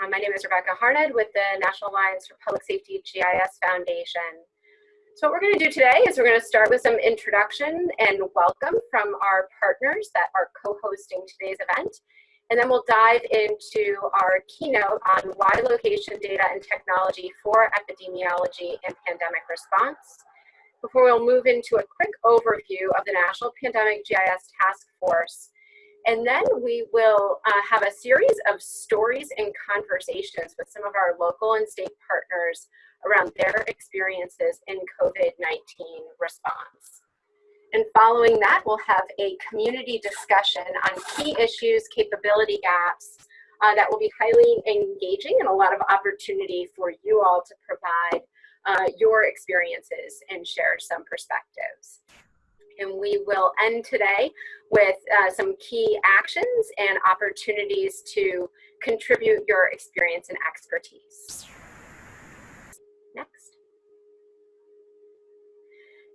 Uh, my name is Rebecca Harned with the National Alliance for Public Safety GIS Foundation. So what we're going to do today is we're going to start with some introduction and welcome from our partners that are co-hosting today's event. And then we'll dive into our keynote on why location data and technology for epidemiology and pandemic response. Before we'll move into a quick overview of the National Pandemic GIS Task Force and then we will uh, have a series of stories and conversations with some of our local and state partners around their experiences in COVID-19 response. And following that, we'll have a community discussion on key issues, capability gaps uh, that will be highly engaging and a lot of opportunity for you all to provide uh, your experiences and share some perspectives. And we will end today with uh, some key actions and opportunities to contribute your experience and expertise. Next.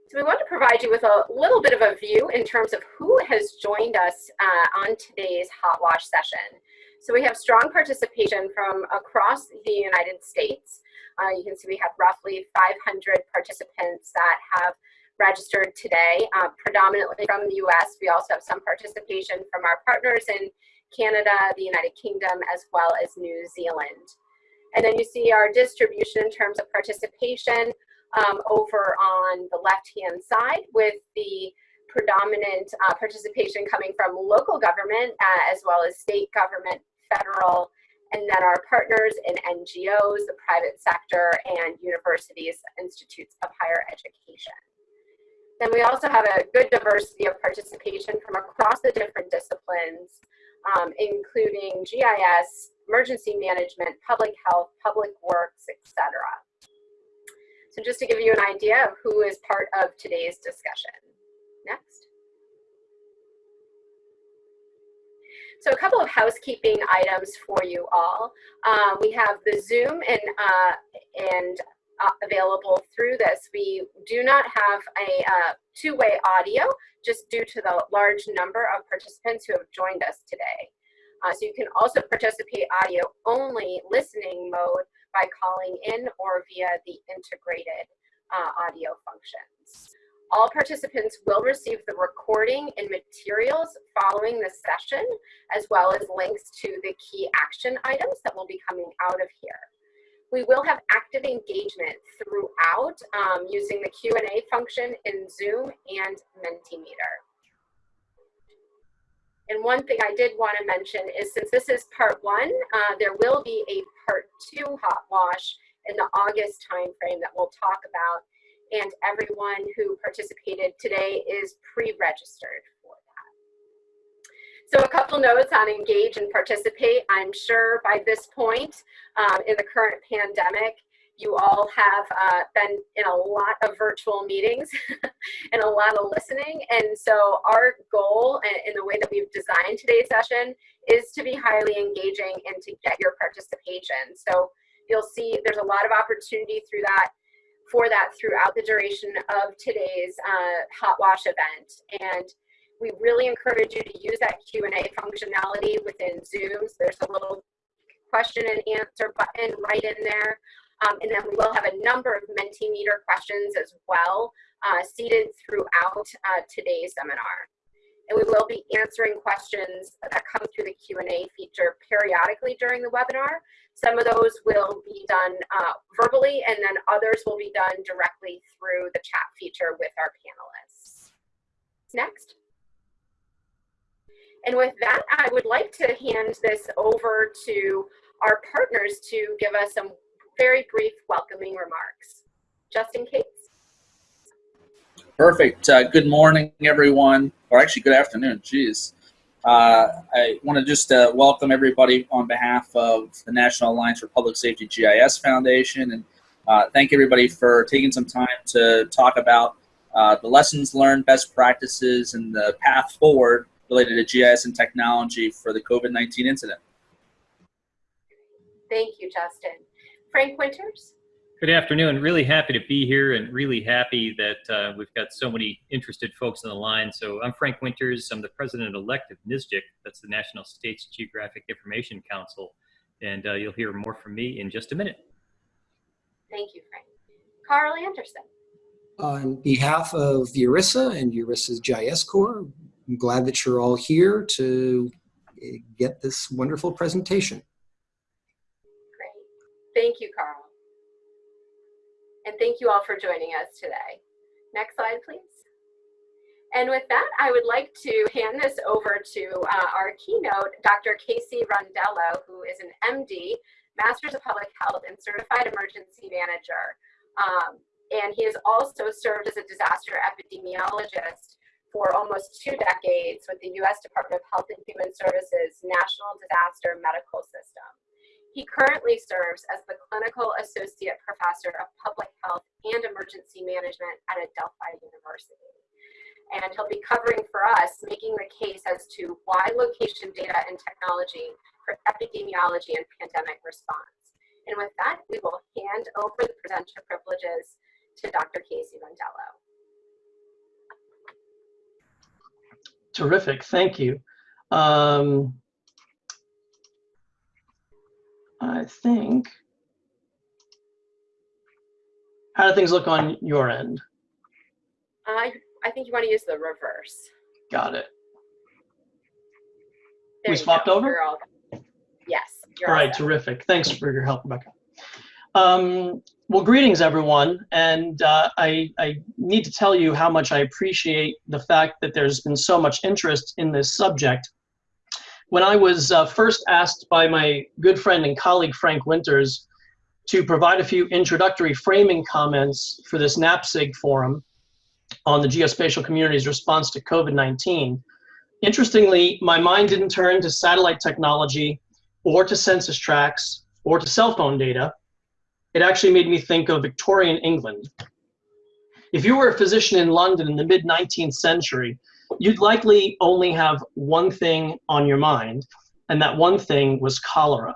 So we want to provide you with a little bit of a view in terms of who has joined us uh, on today's Hot Wash session. So we have strong participation from across the United States. Uh, you can see we have roughly 500 participants that have registered today, uh, predominantly from the US. We also have some participation from our partners in Canada, the United Kingdom, as well as New Zealand. And then you see our distribution in terms of participation um, over on the left-hand side with the predominant uh, participation coming from local government uh, as well as state government, federal, and then our partners in NGOs, the private sector, and universities, institutes of higher education. Then we also have a good diversity of participation from across the different disciplines, um, including GIS, emergency management, public health, public works, etc. So just to give you an idea of who is part of today's discussion. Next. So a couple of housekeeping items for you all. Um, we have the Zoom and, uh, and uh, available through this. We do not have a uh, two-way audio just due to the large number of participants who have joined us today. Uh, so you can also participate audio only listening mode by calling in or via the integrated uh, audio functions. All participants will receive the recording and materials following the session, as well as links to the key action items that will be coming out of here. We will have active engagement throughout um, using the Q&A function in Zoom and Mentimeter. And one thing I did want to mention is since this is part one, uh, there will be a part two hot wash in the August timeframe that we'll talk about. And everyone who participated today is pre-registered so a couple notes on engage and participate. I'm sure by this point um, in the current pandemic, you all have uh, been in a lot of virtual meetings and a lot of listening. And so our goal in the way that we've designed today's session is to be highly engaging and to get your participation. So you'll see there's a lot of opportunity through that for that throughout the duration of today's uh, Hot Wash event. And we really encourage you to use that Q&A functionality within Zoom. So there's a little question and answer button right in there. Um, and then we will have a number of Mentimeter questions as well uh, seated throughout uh, today's seminar. And we will be answering questions that come through the Q&A feature periodically during the webinar. Some of those will be done uh, verbally and then others will be done directly through the chat feature with our panelists. Next. And with that, I would like to hand this over to our partners to give us some very brief welcoming remarks. Justin Cates. Perfect. Uh, good morning, everyone, or actually good afternoon, Jeez, Uh, I want to just uh, welcome everybody on behalf of the National Alliance for Public Safety GIS Foundation and uh, thank everybody for taking some time to talk about uh, the lessons learned, best practices, and the path forward related to GIS and technology for the COVID-19 incident. Thank you, Justin. Frank Winters? Good afternoon. Really happy to be here and really happy that uh, we've got so many interested folks on the line. So I'm Frank Winters. I'm the president-elect of NSGIC. That's the National States Geographic Information Council. and uh, you'll hear more from me in just a minute. Thank you, Frank. Carl Anderson. On behalf of URISA and URISA's GIS Corps, I'm glad that you're all here to eh, get this wonderful presentation. Great. Thank you, Carl. And thank you all for joining us today. Next slide, please. And with that, I would like to hand this over to uh, our keynote, Dr. Casey Rondello, who is an MD, Masters of Public Health and Certified Emergency Manager. Um, and he has also served as a disaster epidemiologist for almost two decades with the U.S. Department of Health and Human Services National Disaster Medical System. He currently serves as the Clinical Associate Professor of Public Health and Emergency Management at Adelphi University and he'll be covering for us, making the case as to why location data and technology for epidemiology and pandemic response. And with that, we will hand over the presenter privileges to Dr. Casey Rondello. Terrific, thank you. Um, I think, how do things look on your end? I I think you want to use the reverse. Got it. There we swapped go. over? All Yes. All all right, set. terrific. Thanks for your help, Rebecca. Um, well, greetings, everyone. And uh, I, I need to tell you how much I appreciate the fact that there's been so much interest in this subject. When I was uh, first asked by my good friend and colleague, Frank Winters, to provide a few introductory framing comments for this NAPSG forum on the geospatial community's response to COVID-19, interestingly, my mind didn't turn to satellite technology or to census tracts or to cell phone data, it actually made me think of Victorian England. If you were a physician in London in the mid 19th century, you'd likely only have one thing on your mind, and that one thing was cholera.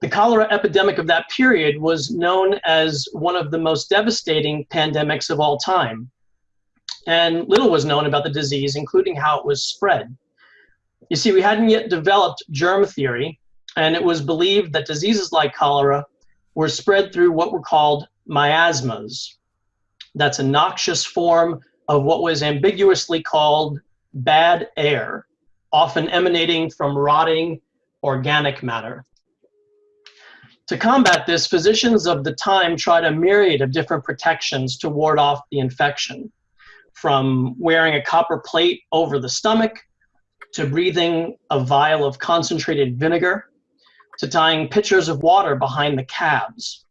The cholera epidemic of that period was known as one of the most devastating pandemics of all time. And little was known about the disease, including how it was spread. You see, we hadn't yet developed germ theory, and it was believed that diseases like cholera were spread through what were called miasmas. That's a noxious form of what was ambiguously called bad air, often emanating from rotting organic matter. To combat this, physicians of the time tried a myriad of different protections to ward off the infection, from wearing a copper plate over the stomach to breathing a vial of concentrated vinegar, to tying pitchers of water behind the cabs.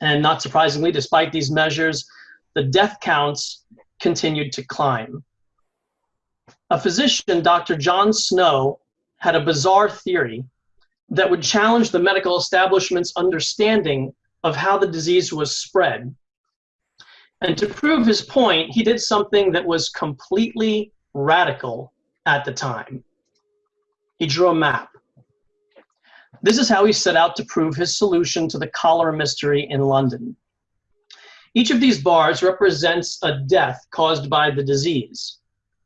And not surprisingly, despite these measures, the death counts continued to climb. A physician, Dr. John Snow, had a bizarre theory that would challenge the medical establishment's understanding of how the disease was spread. And to prove his point, he did something that was completely radical at the time. He drew a map. This is how he set out to prove his solution to the cholera mystery in London. Each of these bars represents a death caused by the disease.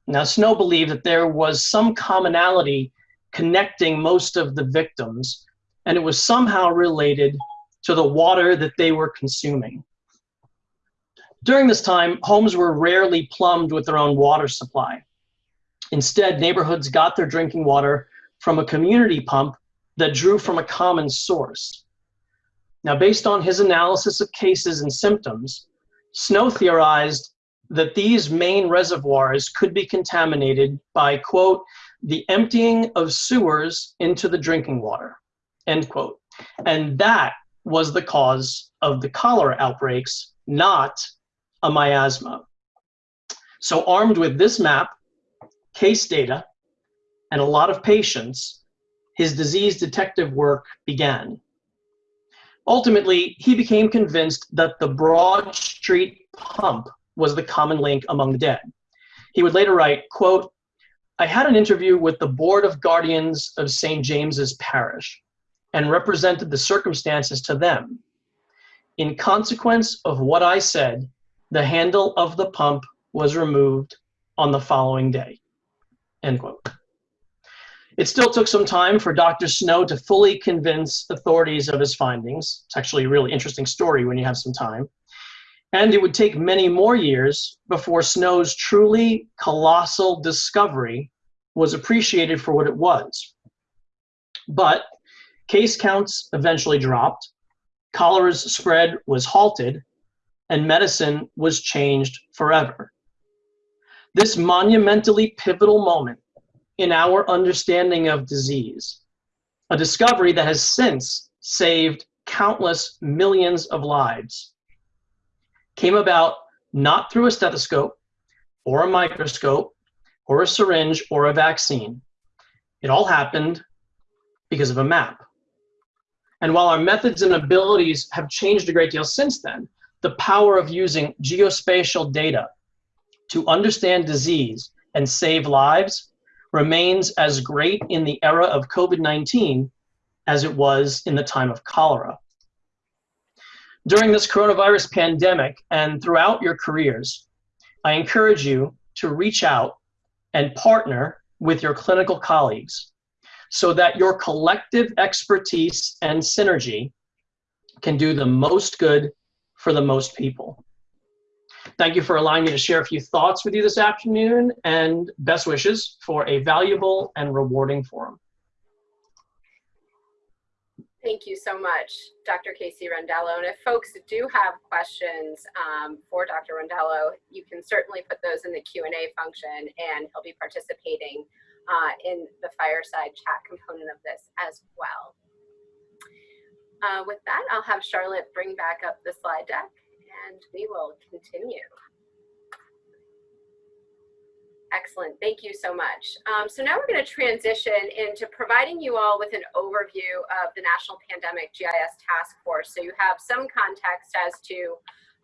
Now, Snow believed that there was some commonality connecting most of the victims, and it was somehow related to the water that they were consuming. During this time, homes were rarely plumbed with their own water supply. Instead, neighborhoods got their drinking water from a community pump that drew from a common source. Now, based on his analysis of cases and symptoms, Snow theorized that these main reservoirs could be contaminated by, quote, the emptying of sewers into the drinking water, end quote. And that was the cause of the cholera outbreaks, not a miasma. So armed with this map, case data, and a lot of patience, his disease detective work began. Ultimately, he became convinced that the Broad Street pump was the common link among the dead. He would later write, quote, I had an interview with the Board of Guardians of St. James's Parish and represented the circumstances to them. In consequence of what I said, the handle of the pump was removed on the following day. End quote. It still took some time for Dr. Snow to fully convince authorities of his findings. It's actually a really interesting story when you have some time. And it would take many more years before Snow's truly colossal discovery was appreciated for what it was. But case counts eventually dropped, cholera's spread was halted, and medicine was changed forever. This monumentally pivotal moment in our understanding of disease, a discovery that has since saved countless millions of lives, came about not through a stethoscope or a microscope or a syringe or a vaccine. It all happened because of a map. And while our methods and abilities have changed a great deal since then, the power of using geospatial data to understand disease and save lives remains as great in the era of COVID-19 as it was in the time of cholera. During this coronavirus pandemic and throughout your careers, I encourage you to reach out and partner with your clinical colleagues so that your collective expertise and synergy can do the most good for the most people. Thank you for allowing me to share a few thoughts with you this afternoon and best wishes for a valuable and rewarding forum. Thank you so much, Dr. Casey Rondello. And if folks do have questions um, for Dr. Rondello, you can certainly put those in the Q&A function and he'll be participating uh, in the fireside chat component of this as well. Uh, with that, I'll have Charlotte bring back up the slide deck and we will continue. Excellent, thank you so much. Um, so now we're gonna transition into providing you all with an overview of the National Pandemic GIS Task Force. So you have some context as to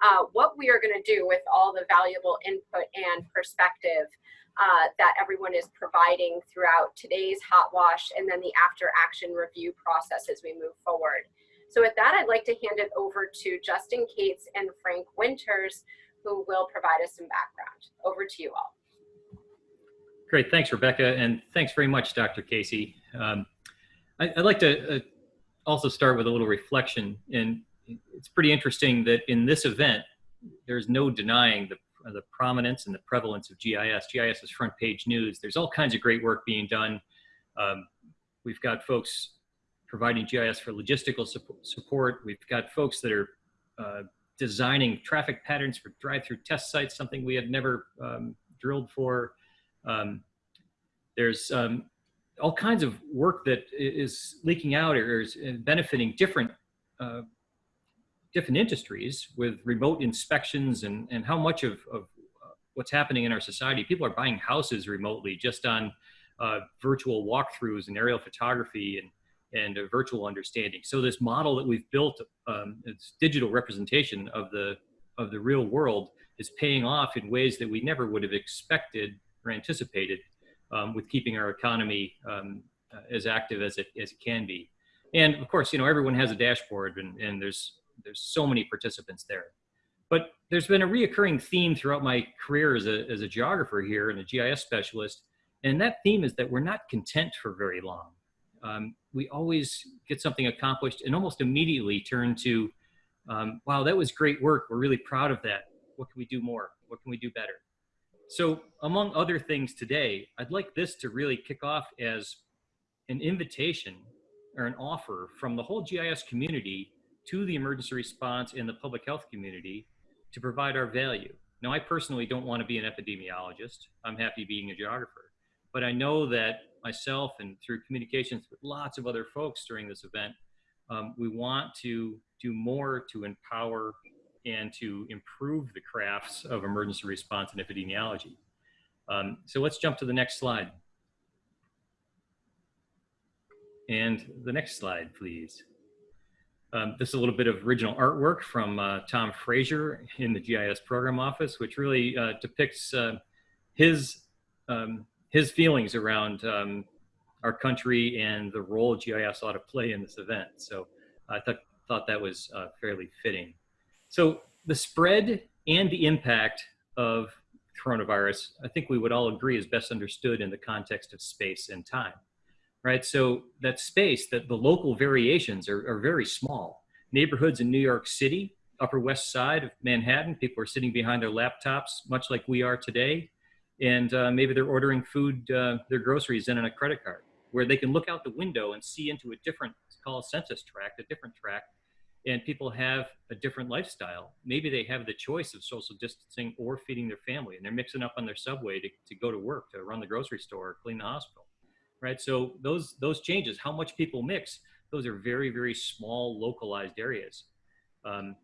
uh, what we are gonna do with all the valuable input and perspective uh, that everyone is providing throughout today's hot wash and then the after action review process as we move forward. So with that, I'd like to hand it over to Justin Cates and Frank Winters, who will provide us some background. Over to you all. Great, thanks, Rebecca, and thanks very much, Dr. Casey. Um, I, would like to uh, also start with a little reflection, and it's pretty interesting that in this event, there's no denying the, the prominence and the prevalence of GIS. GIS is front page news. There's all kinds of great work being done. Um, we've got folks providing GIS for logistical support. We've got folks that are uh, designing traffic patterns for drive-through test sites, something we had never um, drilled for. Um, there's um, all kinds of work that is leaking out or is benefiting different uh, different industries with remote inspections and, and how much of, of uh, what's happening in our society. People are buying houses remotely just on uh, virtual walkthroughs and aerial photography and and a virtual understanding. So this model that we've built, um, it's digital representation of the of the real world, is paying off in ways that we never would have expected or anticipated, um, with keeping our economy um, uh, as active as it as it can be. And of course, you know everyone has a dashboard, and, and there's there's so many participants there. But there's been a reoccurring theme throughout my career as a as a geographer here and a GIS specialist, and that theme is that we're not content for very long. Um, we always get something accomplished and almost immediately turn to, um, wow, that was great work. We're really proud of that. What can we do more? What can we do better? So among other things today, I'd like this to really kick off as an invitation or an offer from the whole GIS community to the emergency response and the public health community to provide our value. Now, I personally don't want to be an epidemiologist. I'm happy being a geographer. But I know that myself and through communications with lots of other folks during this event, um, we want to do more to empower and to improve the crafts of emergency response and epidemiology. Um, so let's jump to the next slide. And the next slide, please. Um, this is a little bit of original artwork from uh, Tom Frazier in the GIS program office, which really uh, depicts uh, his um, his feelings around um, our country and the role GIS ought to play in this event. So I thought, thought that was uh, fairly fitting. So the spread and the impact of coronavirus, I think we would all agree is best understood in the context of space and time. right? So that space, that the local variations are, are very small. Neighborhoods in New York City, Upper West Side of Manhattan, people are sitting behind their laptops, much like we are today, and uh, maybe they're ordering food, uh, their groceries in on a credit card, where they can look out the window and see into a different, called a census tract, a different tract, and people have a different lifestyle. Maybe they have the choice of social distancing or feeding their family, and they're mixing up on their subway to, to go to work, to run the grocery store, clean the hospital, right? So those those changes, how much people mix, those are very very small localized areas. Um,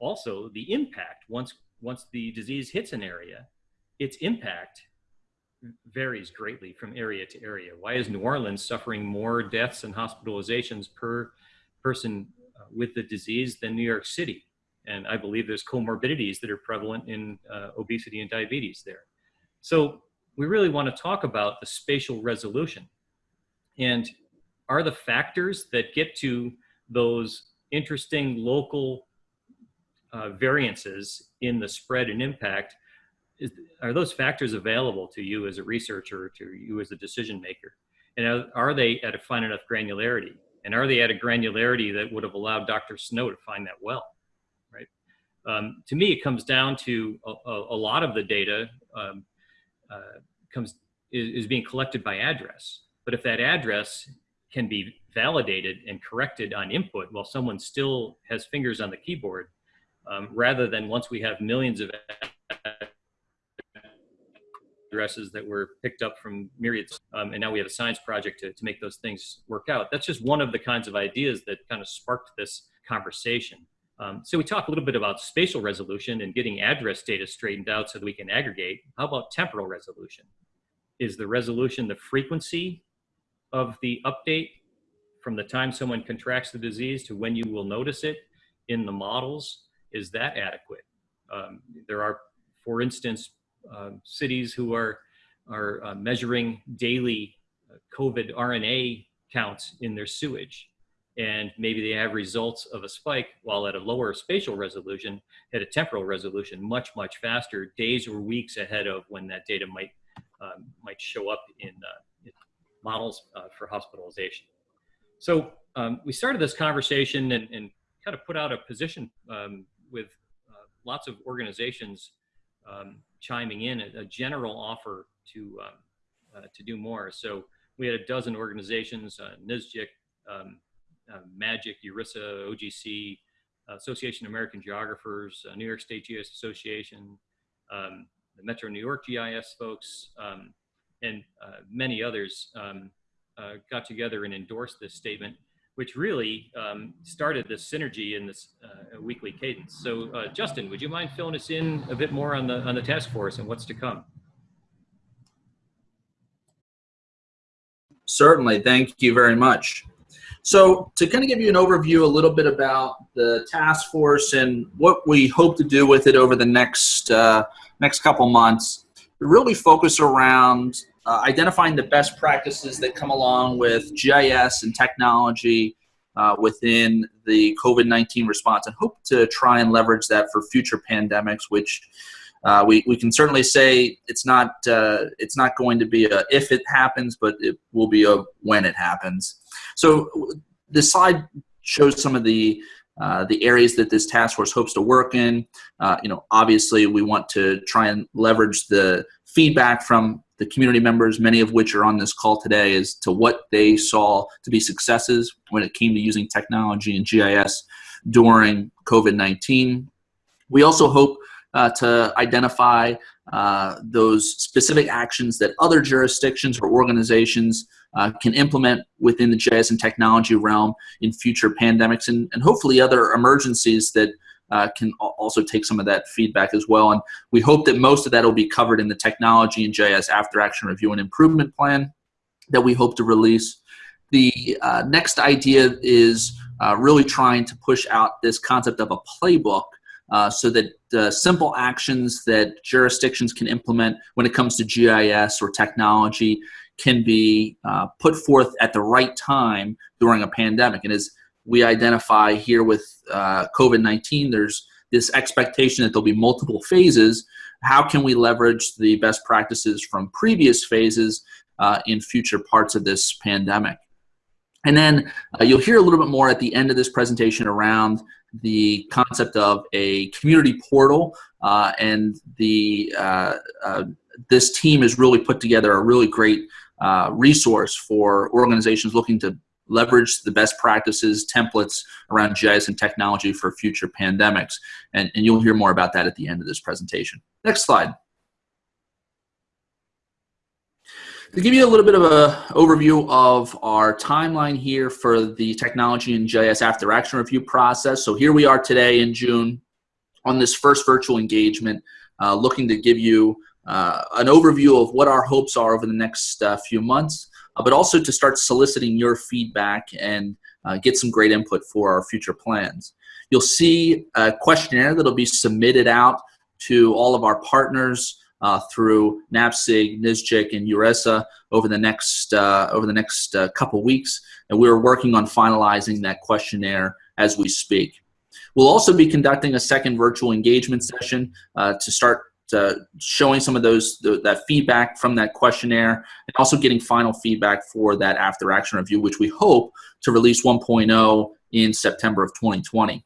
also, the impact once once the disease hits an area, its impact varies greatly from area to area. Why is New Orleans suffering more deaths and hospitalizations per person uh, with the disease than New York City. And I believe there's comorbidities that are prevalent in uh, obesity and diabetes there. So we really want to talk about the spatial resolution. And are the factors that get to those interesting local uh, variances in the spread and impact, is, are those factors available to you as a researcher, to you as a decision maker? And are, are they at a fine enough granularity? And are they at a granularity that would have allowed Dr. Snow to find that well, right? Um, to me, it comes down to a, a, lot of the data um, uh, comes is, is being collected by address. But if that address can be validated and corrected on input while someone still has fingers on the keyboard, um, rather than once we have millions of addresses that were picked up from myriads. Um, and now we have a science project to, to make those things work out. That's just one of the kinds of ideas that kind of sparked this conversation. Um, so we talk a little bit about spatial resolution and getting address data straightened out so that we can aggregate. How about temporal resolution? Is the resolution the frequency of the update from the time someone contracts the disease to when you will notice it in the models? Is that adequate? Um, there are, for instance, cities who are, are uh, measuring daily uh, COVID RNA counts in their sewage. And maybe they have results of a spike while at a lower spatial resolution, at a temporal resolution, much, much faster, days or weeks ahead of when that data might, um, might show up in, uh, models uh, for hospitalization. So um, we started this conversation and, and, kind of put out a position um, with uh, lots of organizations um, chiming in a, a general offer to um, uh, to do more. So we had a dozen organizations: uh, NSGIC, um, uh, MAGIC, URISA, OGC, Association of American Geographers, uh, New York State GIS Association, um, the Metro New York GIS folks, um, and uh, many others uh, got together and endorsed this statement which really um, started this synergy in this uh, weekly cadence. So, uh, Justin, would you mind filling us in a bit more on the on the task force and what's to come? Certainly, thank you very much. So, to kind of give you an overview, a little bit about the task force and what we hope to do with it over the next uh, next couple months, really focus around uh, identifying the best practices that come along with GIS and technology uh, within the COVID-19 response and hope to try and leverage that for future pandemics, which uh, we, we can certainly say it's not, uh, it's not going to be a if it happens, but it will be a when it happens. So the slide shows some of the uh, the areas that this task force hopes to work in. Uh, you know, obviously we want to try and leverage the feedback from the community members, many of which are on this call today, as to what they saw to be successes when it came to using technology and GIS during COVID-19. We also hope uh, to identify uh, those specific actions that other jurisdictions or organizations uh, can implement within the GIS and technology realm in future pandemics and, and hopefully other emergencies that uh, can also take some of that feedback as well. And we hope that most of that will be covered in the technology and GIS after action review and improvement plan that we hope to release. The uh, next idea is uh, really trying to push out this concept of a playbook uh, so that the simple actions that jurisdictions can implement when it comes to GIS or technology can be uh, put forth at the right time during a pandemic. And as we identify here with uh, COVID-19, there's this expectation that there'll be multiple phases. How can we leverage the best practices from previous phases uh, in future parts of this pandemic. And then uh, you'll hear a little bit more at the end of this presentation around the concept of a community portal uh, and the uh, uh, this team has really put together a really great uh, resource for organizations looking to leverage the best practices, templates around GIS and technology for future pandemics. And, and you'll hear more about that at the end of this presentation. Next slide. To give you a little bit of an overview of our timeline here for the technology and GIS after action review process. So here we are today in June on this first virtual engagement, uh, looking to give you uh, an overview of what our hopes are over the next uh, few months, but also to start soliciting your feedback and uh, get some great input for our future plans. You'll see a questionnaire that'll be submitted out to all of our partners uh, through NAPSG, NSGIC, and URISA over the next uh, over the next uh, couple weeks, and we're working on finalizing that questionnaire as we speak. We'll also be conducting a second virtual engagement session uh, to start uh, showing some of those the, that feedback from that questionnaire, and also getting final feedback for that after action review, which we hope to release 1.0 in September of 2020.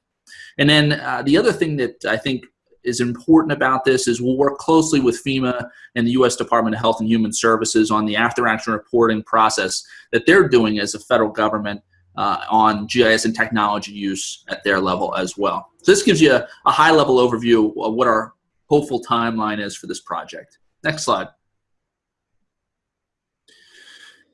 And then uh, the other thing that I think is important about this is we'll work closely with FEMA and the U.S. Department of Health and Human Services on the after-action reporting process that they're doing as a federal government uh, on GIS and technology use at their level as well. So this gives you a, a high-level overview of what our hopeful timeline is for this project. Next slide.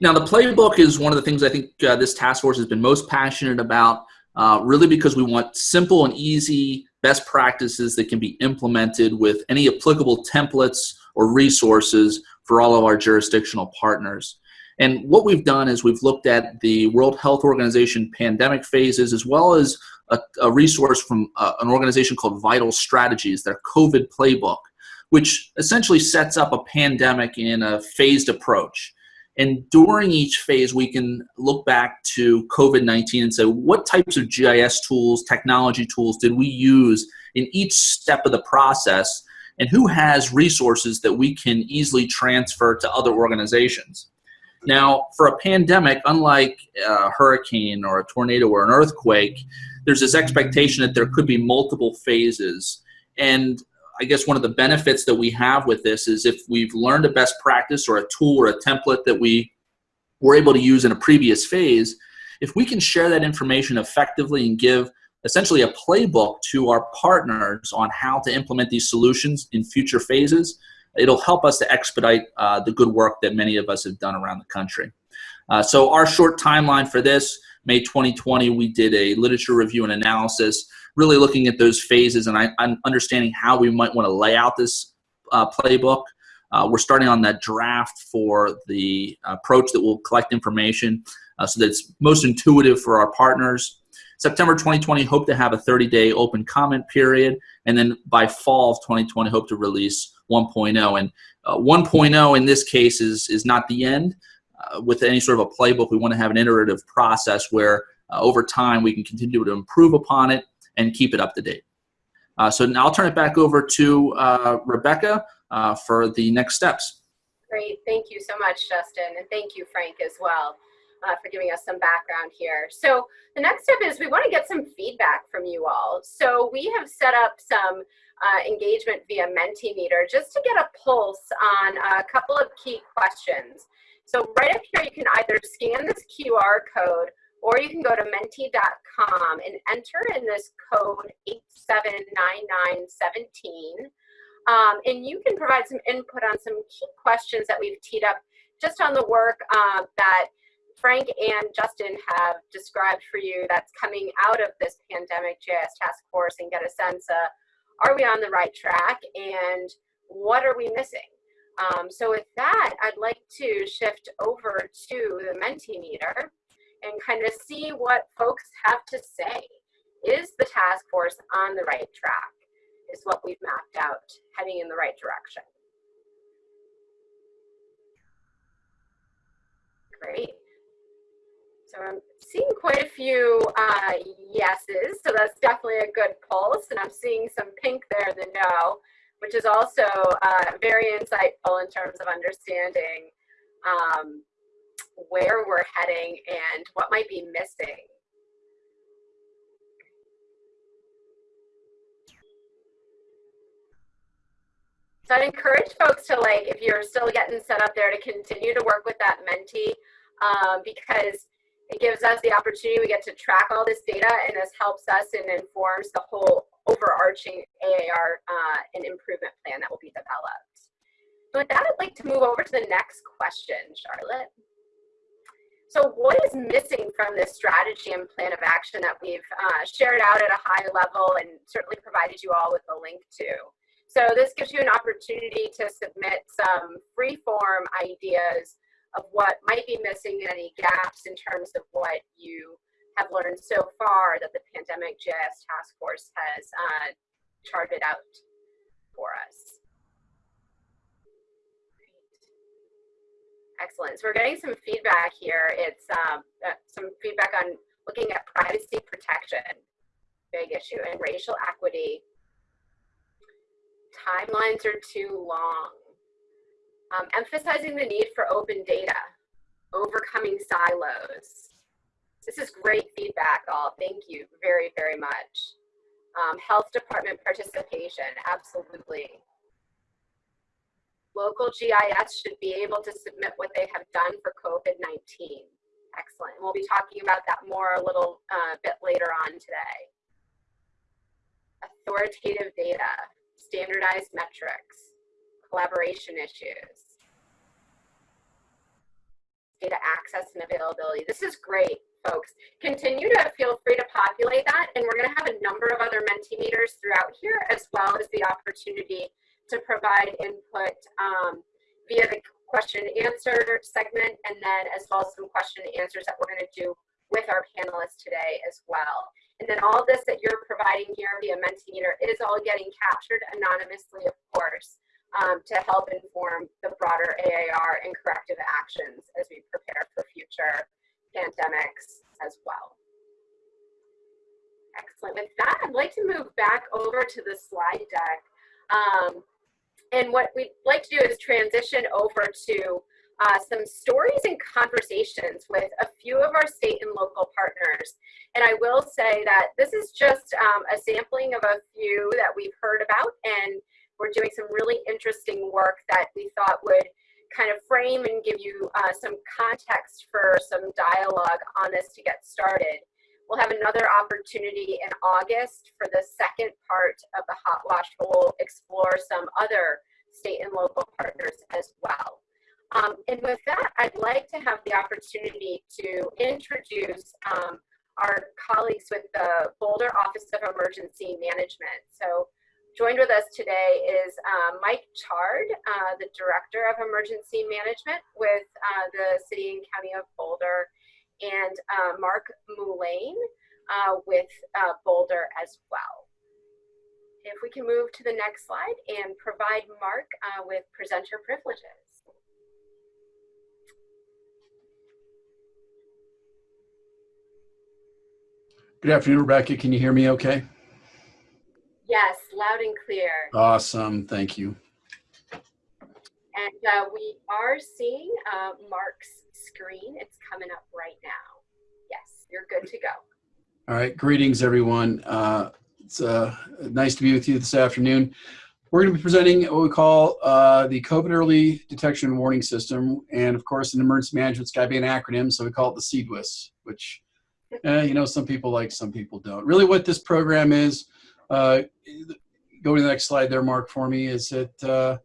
Now, the playbook is one of the things I think uh, this task force has been most passionate about, uh, really because we want simple and easy best practices that can be implemented with any applicable templates or resources for all of our jurisdictional partners. And what we've done is we've looked at the World Health Organization pandemic phases as well as a, a resource from uh, an organization called Vital Strategies, their COVID playbook, which essentially sets up a pandemic in a phased approach. And during each phase, we can look back to COVID-19 and say, what types of GIS tools, technology tools did we use in each step of the process? And who has resources that we can easily transfer to other organizations? Now, for a pandemic, unlike a hurricane or a tornado or an earthquake, there's this expectation that there could be multiple phases. And I guess one of the benefits that we have with this is if we've learned a best practice or a tool or a template that we were able to use in a previous phase, if we can share that information effectively and give essentially a playbook to our partners on how to implement these solutions in future phases, it'll help us to expedite uh, the good work that many of us have done around the country. Uh, so our short timeline for this, May 2020, we did a literature review and analysis really looking at those phases and I, am understanding how we might want to lay out this uh, playbook. Uh, we're starting on that draft for the approach that will collect information uh, so that it's most intuitive for our partners. September 2020, hope to have a 30-day open comment period, and then by fall of 2020, hope to release 1.0. And uh, 1.0 in this case is, is not the end. Uh, with any sort of a playbook, we want to have an iterative process where uh, over time we can continue to improve upon it and keep it up to date. Uh, so now I'll turn it back over to Rebecca for the next steps. Great, thank you so much, Justin, and thank you, Frank, as well, uh, for giving us some background here. So the next step is we want to get some feedback from you all. So we have set up some uh, engagement via Mentimeter just to get a pulse on a couple of key questions. So right up here, you can either scan this QR code or you can go to menti.com and enter in this code 879917. Um, and you can provide some input on some key questions that we've teed up just on the work uh, that Frank and Justin have described for you that's coming out of this pandemic GIS task force and get a sense of are we on the right track and what are we missing? Um, so with that, I'd like to shift over to the Mentimeter and kind of see what folks have to say. Is the task force on the right track? Is what we've mapped out heading in the right direction. Great. So I'm seeing quite a few uh, yeses, so that's definitely a good pulse, and I'm seeing some pink there the no, which is also uh, very insightful in terms of understanding um, where we're heading and what might be missing. So I'd encourage folks to like, if you're still getting set up there, to continue to work with that Menti um, because it gives us the opportunity, we get to track all this data and this helps us and informs the whole overarching AAR uh, and improvement plan that will be developed. So with that, I'd like to move over to the next question, Charlotte. So what is missing from this strategy and plan of action that we've uh, shared out at a high level and certainly provided you all with a link to? So this gives you an opportunity to submit some free form ideas of what might be missing and any gaps in terms of what you have learned so far that the Pandemic GIS Task Force has uh, charted out for us. Excellent. So we're getting some feedback here. It's um, uh, some feedback on looking at privacy protection, big issue, and racial equity timelines are too long. Um, emphasizing the need for open data, overcoming silos. This is great feedback, all. Thank you very, very much. Um, health department participation, absolutely. Local GIS should be able to submit what they have done for COVID-19. Excellent. We'll be talking about that more a little uh, bit later on today. Authoritative data standardized metrics, collaboration issues, data access and availability. This is great, folks. Continue to feel free to populate that, and we're going to have a number of other Mentimeters throughout here, as well as the opportunity to provide input um, via the question and answer segment, and then as well as some question and answers that we're going to do with our panelists today as well. And then all this that you're providing here via Mentimeter is all getting captured anonymously, of course, um, to help inform the broader AAR and corrective actions as we prepare for future pandemics as well. Excellent. With that, I'd like to move back over to the slide deck. Um, and what we'd like to do is transition over to uh, some stories and conversations with a few of our state and local partners. And I will say that this is just um, a sampling of a few that we've heard about and we're doing some really interesting work that we thought would kind of frame and give you uh, some context for some dialogue on this to get started. We'll have another opportunity in August for the second part of the Hot Wash. We'll explore some other state and local partners as well. Um, and with that, I'd like to have the opportunity to introduce um, our colleagues with the Boulder Office of Emergency Management. So joined with us today is uh, Mike Chard, uh, the Director of Emergency Management with uh, the City and County of Boulder, and uh, Mark Mulane uh, with uh, Boulder as well. If we can move to the next slide and provide Mark with presenter privileges. Good afternoon, Rebecca. Can you hear me okay? Yes, loud and clear. Awesome. Thank you. And uh, we are seeing uh, Mark's screen. It's coming up right now. Yes, you're good to go. All right. Greetings, everyone. Uh, it's uh, nice to be with you this afternoon. We're going to be presenting what we call uh, the COVID Early Detection and Warning System. And of course, in emergency management, it's got to be an acronym, so we call it the CEDWIS, which Eh, you know, some people like, some people don't. Really what this program is, go to the next slide there, Mark, for me, is that uh,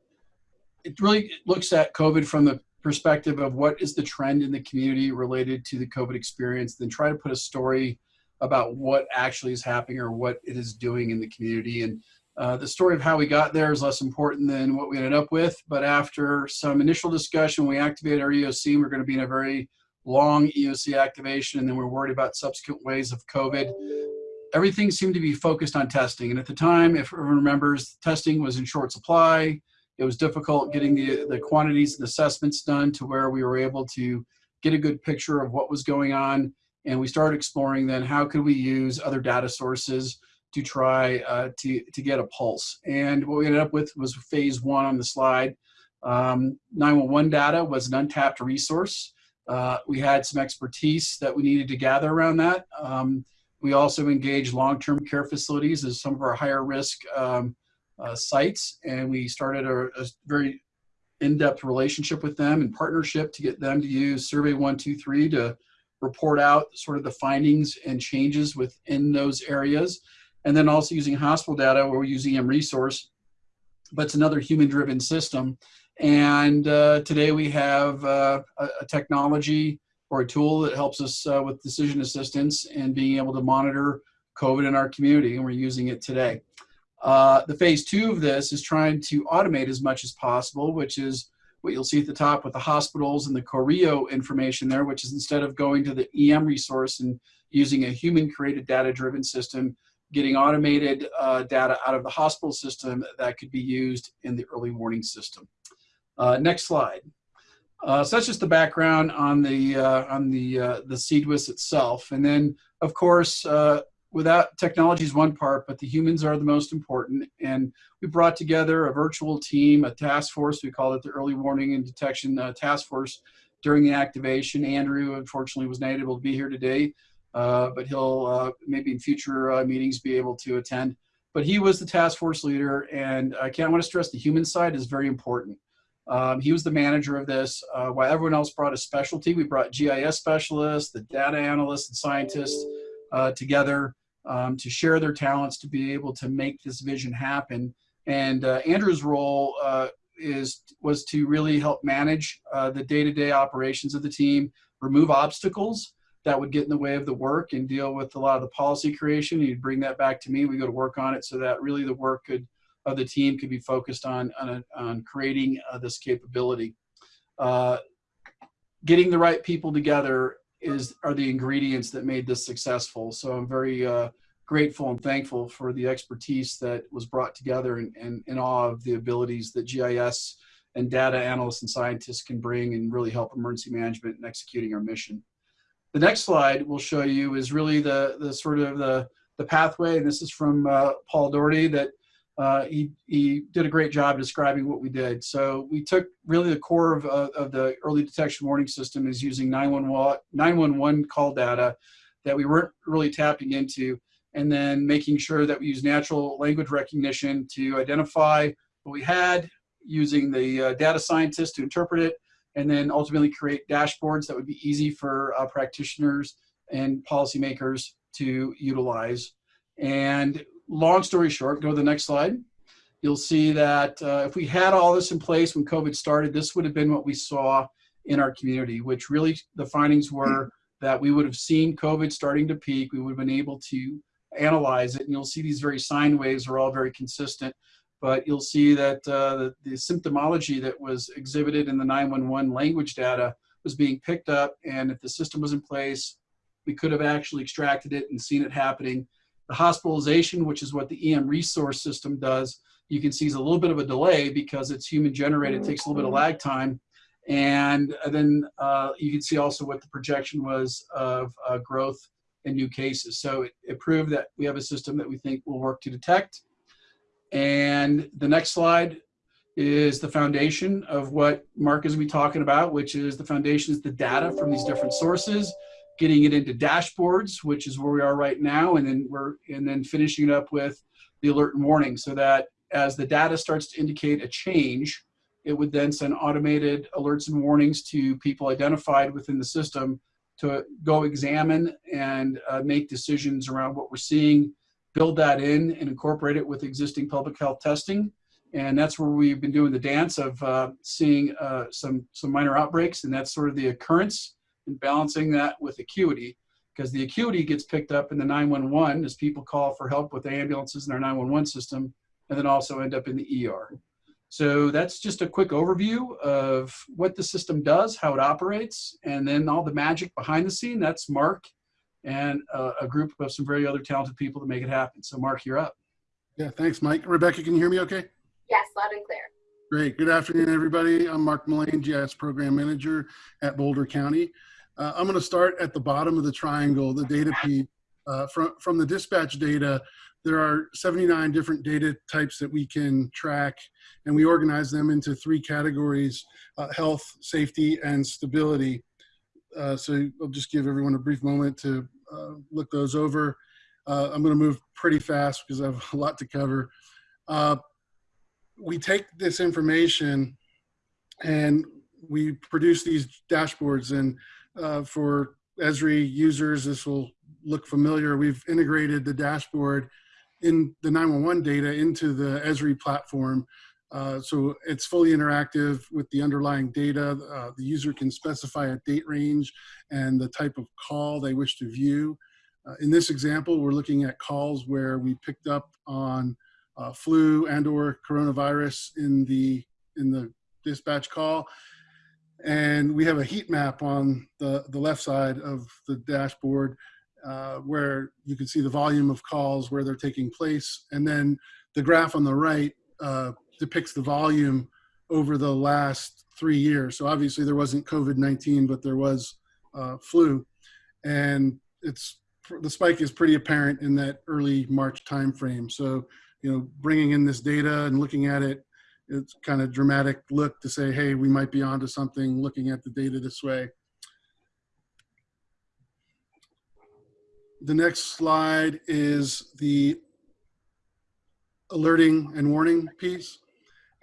it really looks at COVID from the perspective of what is the trend in the community related to the COVID experience, then try to put a story about what actually is happening or what it is doing in the community. And uh, the story of how we got there is less important than what we ended up with. But after some initial discussion, we activated our EOC. We're going to be in a very long EOC activation, and then we're worried about subsequent waves of COVID. Everything seemed to be focused on testing. And at the time, if everyone remembers, testing was in short supply. It was difficult getting the, the quantities and assessments done to where we were able to get a good picture of what was going on. And we started exploring then how could we use other data sources to try uh, to, to get a pulse. And what we ended up with was phase one on the slide. Um, 911 data was an untapped resource. Uh, we had some expertise that we needed to gather around that. Um, we also engage long-term care facilities as some of our higher risk um, uh, sites, and we started a, a very in-depth relationship with them and partnership to get them to use Survey 123 to report out sort of the findings and changes within those areas. And then also using hospital data where we're using EM resource, but it's another human-driven system. And uh, today we have uh, a, a technology or a tool that helps us uh, with decision assistance and being able to monitor COVID in our community, and we're using it today. Uh, the phase two of this is trying to automate as much as possible, which is what you'll see at the top with the hospitals and the CORHIO information there, which is instead of going to the EM resource and using a human created data driven system, getting automated uh, data out of the hospital system that could be used in the early warning system. Uh, next slide. Uh, so that's just the background on the uh, on the uh, the CEDWIS itself, and then of course uh, without technology is one part, but the humans are the most important. And we brought together a virtual team, a task force. We called it the Early Warning and Detection uh, Task Force during the activation. Andrew, unfortunately, was not able to be here today, uh, but he'll uh, maybe in future meetings be able to attend. But he was the task force leader, and I can't want to stress the human side is very important. Um, he was the manager of this. Uh, while everyone else brought a specialty, we brought GIS specialists, the data analysts and scientists uh, together um, to share their talents to be able to make this vision happen. And uh, Andrew's role uh, is was to really help manage uh, the day-to-day operations of the team, remove obstacles that would get in the way of the work and deal with a lot of the policy creation. He'd bring that back to me. We go to work on it so that really the work could of the team could be focused on, on, on creating uh, this capability. Uh, getting the right people together is are the ingredients that made this successful. So I'm very uh, grateful and thankful for the expertise that was brought together and, and in awe of the abilities that GIS and data analysts and scientists can bring and really help emergency management in executing our mission. The next slide we'll show you is really the, the sort of the, the pathway, and this is from uh, Paul Doherty that uh, he, he did a great job describing what we did. So we took really the core of, uh, of the early detection warning system is using 911, 911 call data that we weren't really tapping into, and then making sure that we use natural language recognition to identify what we had, using the uh, data scientists to interpret it, and then ultimately create dashboards that would be easy for uh, practitioners and policymakers to utilize. And long story short, go to the next slide. You'll see that uh, if we had all this in place when COVID started, this would have been what we saw in our community, which really the findings were that we would have seen COVID starting to peak. We would have been able to analyze it, and you'll see these very sine waves are all very consistent. But you'll see that uh, the, the symptomology that was exhibited in the 911 language data was being picked up, and if the system was in place, we could have actually extracted it and seen it happening the hospitalization, which is what the EM resource system does, you can see is a little bit of a delay because it's human generated, it takes a little bit of lag time. And then uh, you can see also what the projection was of uh, growth in new cases. So it, it proved that we have a system that we think will work to detect. And the next slide is the foundation of what Mark is going to be talking about, which is the foundation is the data from these different sources getting it into dashboards, which is where we are right now, and then we're and then finishing it up with the alert and warning, so that as the data starts to indicate a change, it would then send automated alerts and warnings to people identified within the system to go examine and uh, make decisions around what we're seeing, build that in and incorporate it with existing public health testing. And that's where we've been doing the dance of uh, seeing uh, some, some minor outbreaks, and that's sort of the occurrence and balancing that with acuity because the acuity gets picked up in the 911 as people call for help with ambulances in our 911 system and then also end up in the ER. So that's just a quick overview of what the system does, how it operates, and then all the magic behind the scene. That's Mark and uh, a group of some very other talented people to make it happen. So Mark, you're up. Yeah, thanks, Mike. Rebecca, can you hear me okay? Yes, loud and clear. Great. Good afternoon, everybody. I'm Mark Mullane, GIS Program Manager at Boulder County. Uh, I'm going to start at the bottom of the triangle, the data feed. Uh, from, from the dispatch data, there are 79 different data types that we can track, and we organize them into three categories, uh, health, safety, and stability. Uh, so I'll just give everyone a brief moment to uh, look those over. Uh, I'm going to move pretty fast because I have a lot to cover. We take this information and we produce these dashboards and uh, for Esri users, this will look familiar. We've integrated the dashboard in the 911 data into the Esri platform. Uh, so it's fully interactive with the underlying data. Uh, the user can specify a date range and the type of call they wish to view. Uh, in this example, we're looking at calls where we picked up on uh, flu and or coronavirus in the, in the dispatch call. And we have a heat map on the, the left side of the dashboard uh, where you can see the volume of calls, where they're taking place. And then the graph on the right uh, depicts the volume over the last three years. So obviously there wasn't COVID-19, but there was uh, flu. And it's the spike is pretty apparent in that early March timeframe. So, you know, bringing in this data and looking at it, it's kind of dramatic look to say, hey, we might be onto something looking at the data this way. The next slide is the alerting and warning piece.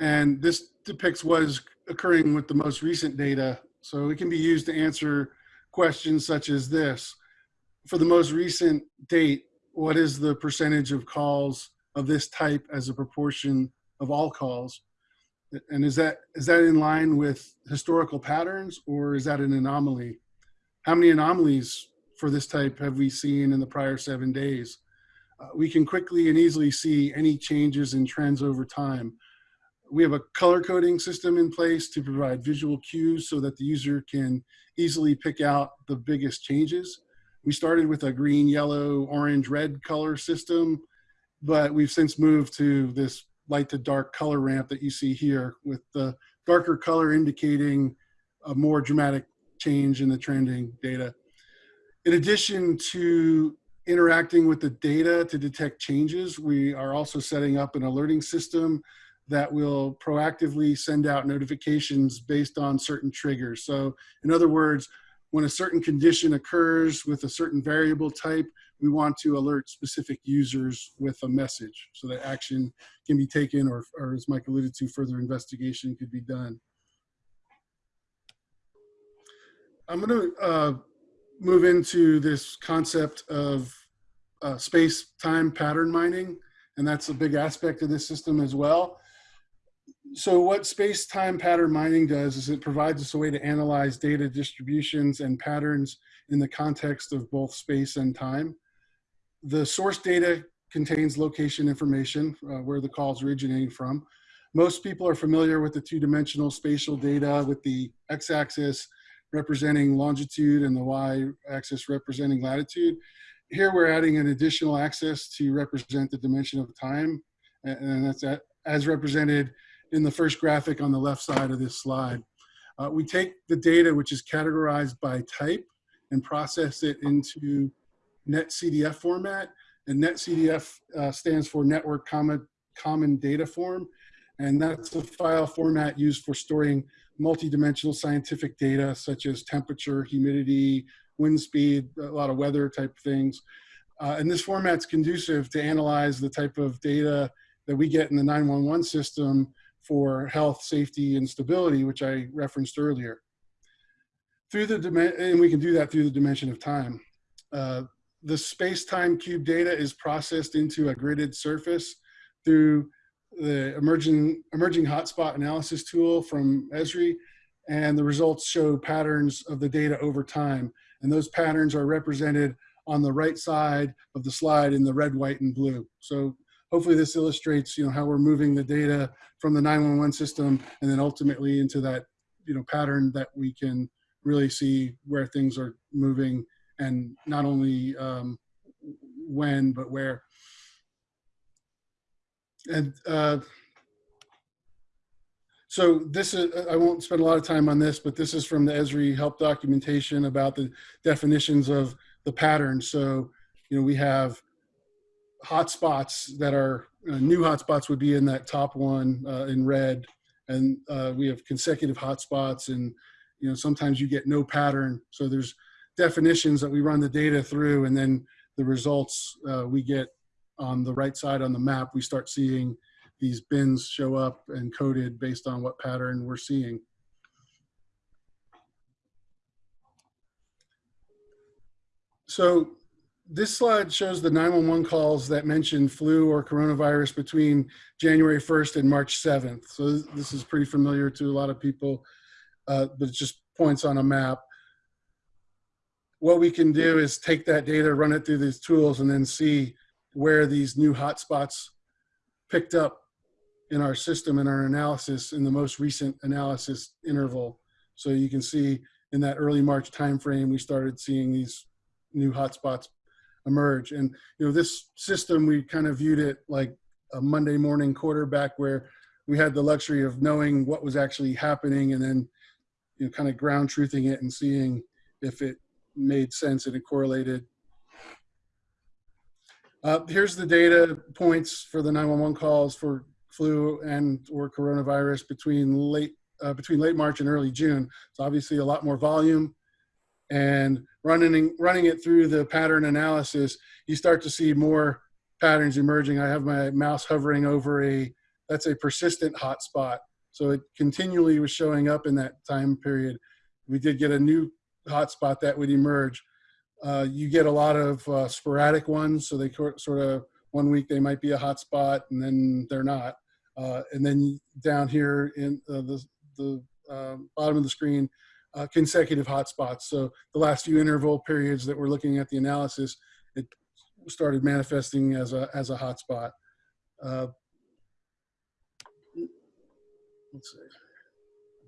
And this depicts what is occurring with the most recent data. So it can be used to answer questions such as this. For the most recent date, what is the percentage of calls of this type as a proportion of all calls? And is that is that in line with historical patterns or is that an anomaly? How many anomalies for this type have we seen in the prior seven days? Uh, we can quickly and easily see any changes in trends over time. We have a color coding system in place to provide visual cues so that the user can easily pick out the biggest changes. We started with a green, yellow, orange, red color system, but we've since moved to this light to dark color ramp that you see here with the darker color indicating a more dramatic change in the trending data. In addition to interacting with the data to detect changes, we are also setting up an alerting system that will proactively send out notifications based on certain triggers. So in other words, when a certain condition occurs with a certain variable type, we want to alert specific users with a message so that action can be taken or, or as Mike alluded to, further investigation could be done. I'm going to uh, move into this concept of uh, space-time pattern mining, and that's a big aspect of this system as well. So what space-time pattern mining does is it provides us a way to analyze data distributions and patterns in the context of both space and time. The source data contains location information, uh, where the call is originating from. Most people are familiar with the two-dimensional spatial data with the x-axis representing longitude and the y-axis representing latitude. Here we're adding an additional axis to represent the dimension of time, and that's as represented in the first graphic on the left side of this slide. Uh, we take the data which is categorized by type and process it into NetCDF format. And NetCDF uh, stands for Network Common, Common Data Form. And that's a file format used for storing multidimensional scientific data such as temperature, humidity, wind speed, a lot of weather type things. Uh, and this format's conducive to analyze the type of data that we get in the 911 system for health, safety, and stability, which I referenced earlier. Through the and we can do that through the dimension of time. Uh, the space-time cube data is processed into a gridded surface through the emerging emerging hotspot analysis tool from Esri, and the results show patterns of the data over time. And those patterns are represented on the right side of the slide in the red, white, and blue. So hopefully this illustrates you know how we're moving the data from the 911 system and then ultimately into that you know pattern that we can really see where things are moving and not only um, when but where and uh, so this is, I won't spend a lot of time on this, but this is from the Esri help documentation about the definitions of the pattern. So you know, we have hotspots that are uh, new hotspots would be in that top one uh, in red, and uh, we have consecutive hotspots, and you know sometimes you get no pattern. So there's definitions that we run the data through, and then the results uh, we get on the right side on the map. We start seeing these bins show up and coded based on what pattern we're seeing. So this slide shows the 911 calls that mention flu or coronavirus between January 1st and March 7th. So this is pretty familiar to a lot of people, uh, but it just points on a map. What we can do is take that data, run it through these tools, and then see where these new hotspots picked up in our system in our analysis in the most recent analysis interval. So you can see in that early March timeframe, we started seeing these new hotspots emerge. And you know, this system we kind of viewed it like a Monday morning quarterback where we had the luxury of knowing what was actually happening and then you know kind of ground truthing it and seeing if it made sense and it correlated. Uh, here's the data points for the 911 calls for flu and or coronavirus between late uh, between late March and early June. It's obviously a lot more volume and running running it through the pattern analysis, you start to see more patterns emerging. I have my mouse hovering over a that's a persistent hotspot. So it continually was showing up in that time period. We did get a new hotspot that would emerge. Uh, you get a lot of uh, sporadic ones, so they sort of one week they might be a hotspot and then they're not. Uh, and then down here in uh, the the um, bottom of the screen, uh, consecutive hotspots. So the last few interval periods that we're looking at the analysis, it started manifesting as a as a hotspot. Uh, let's see,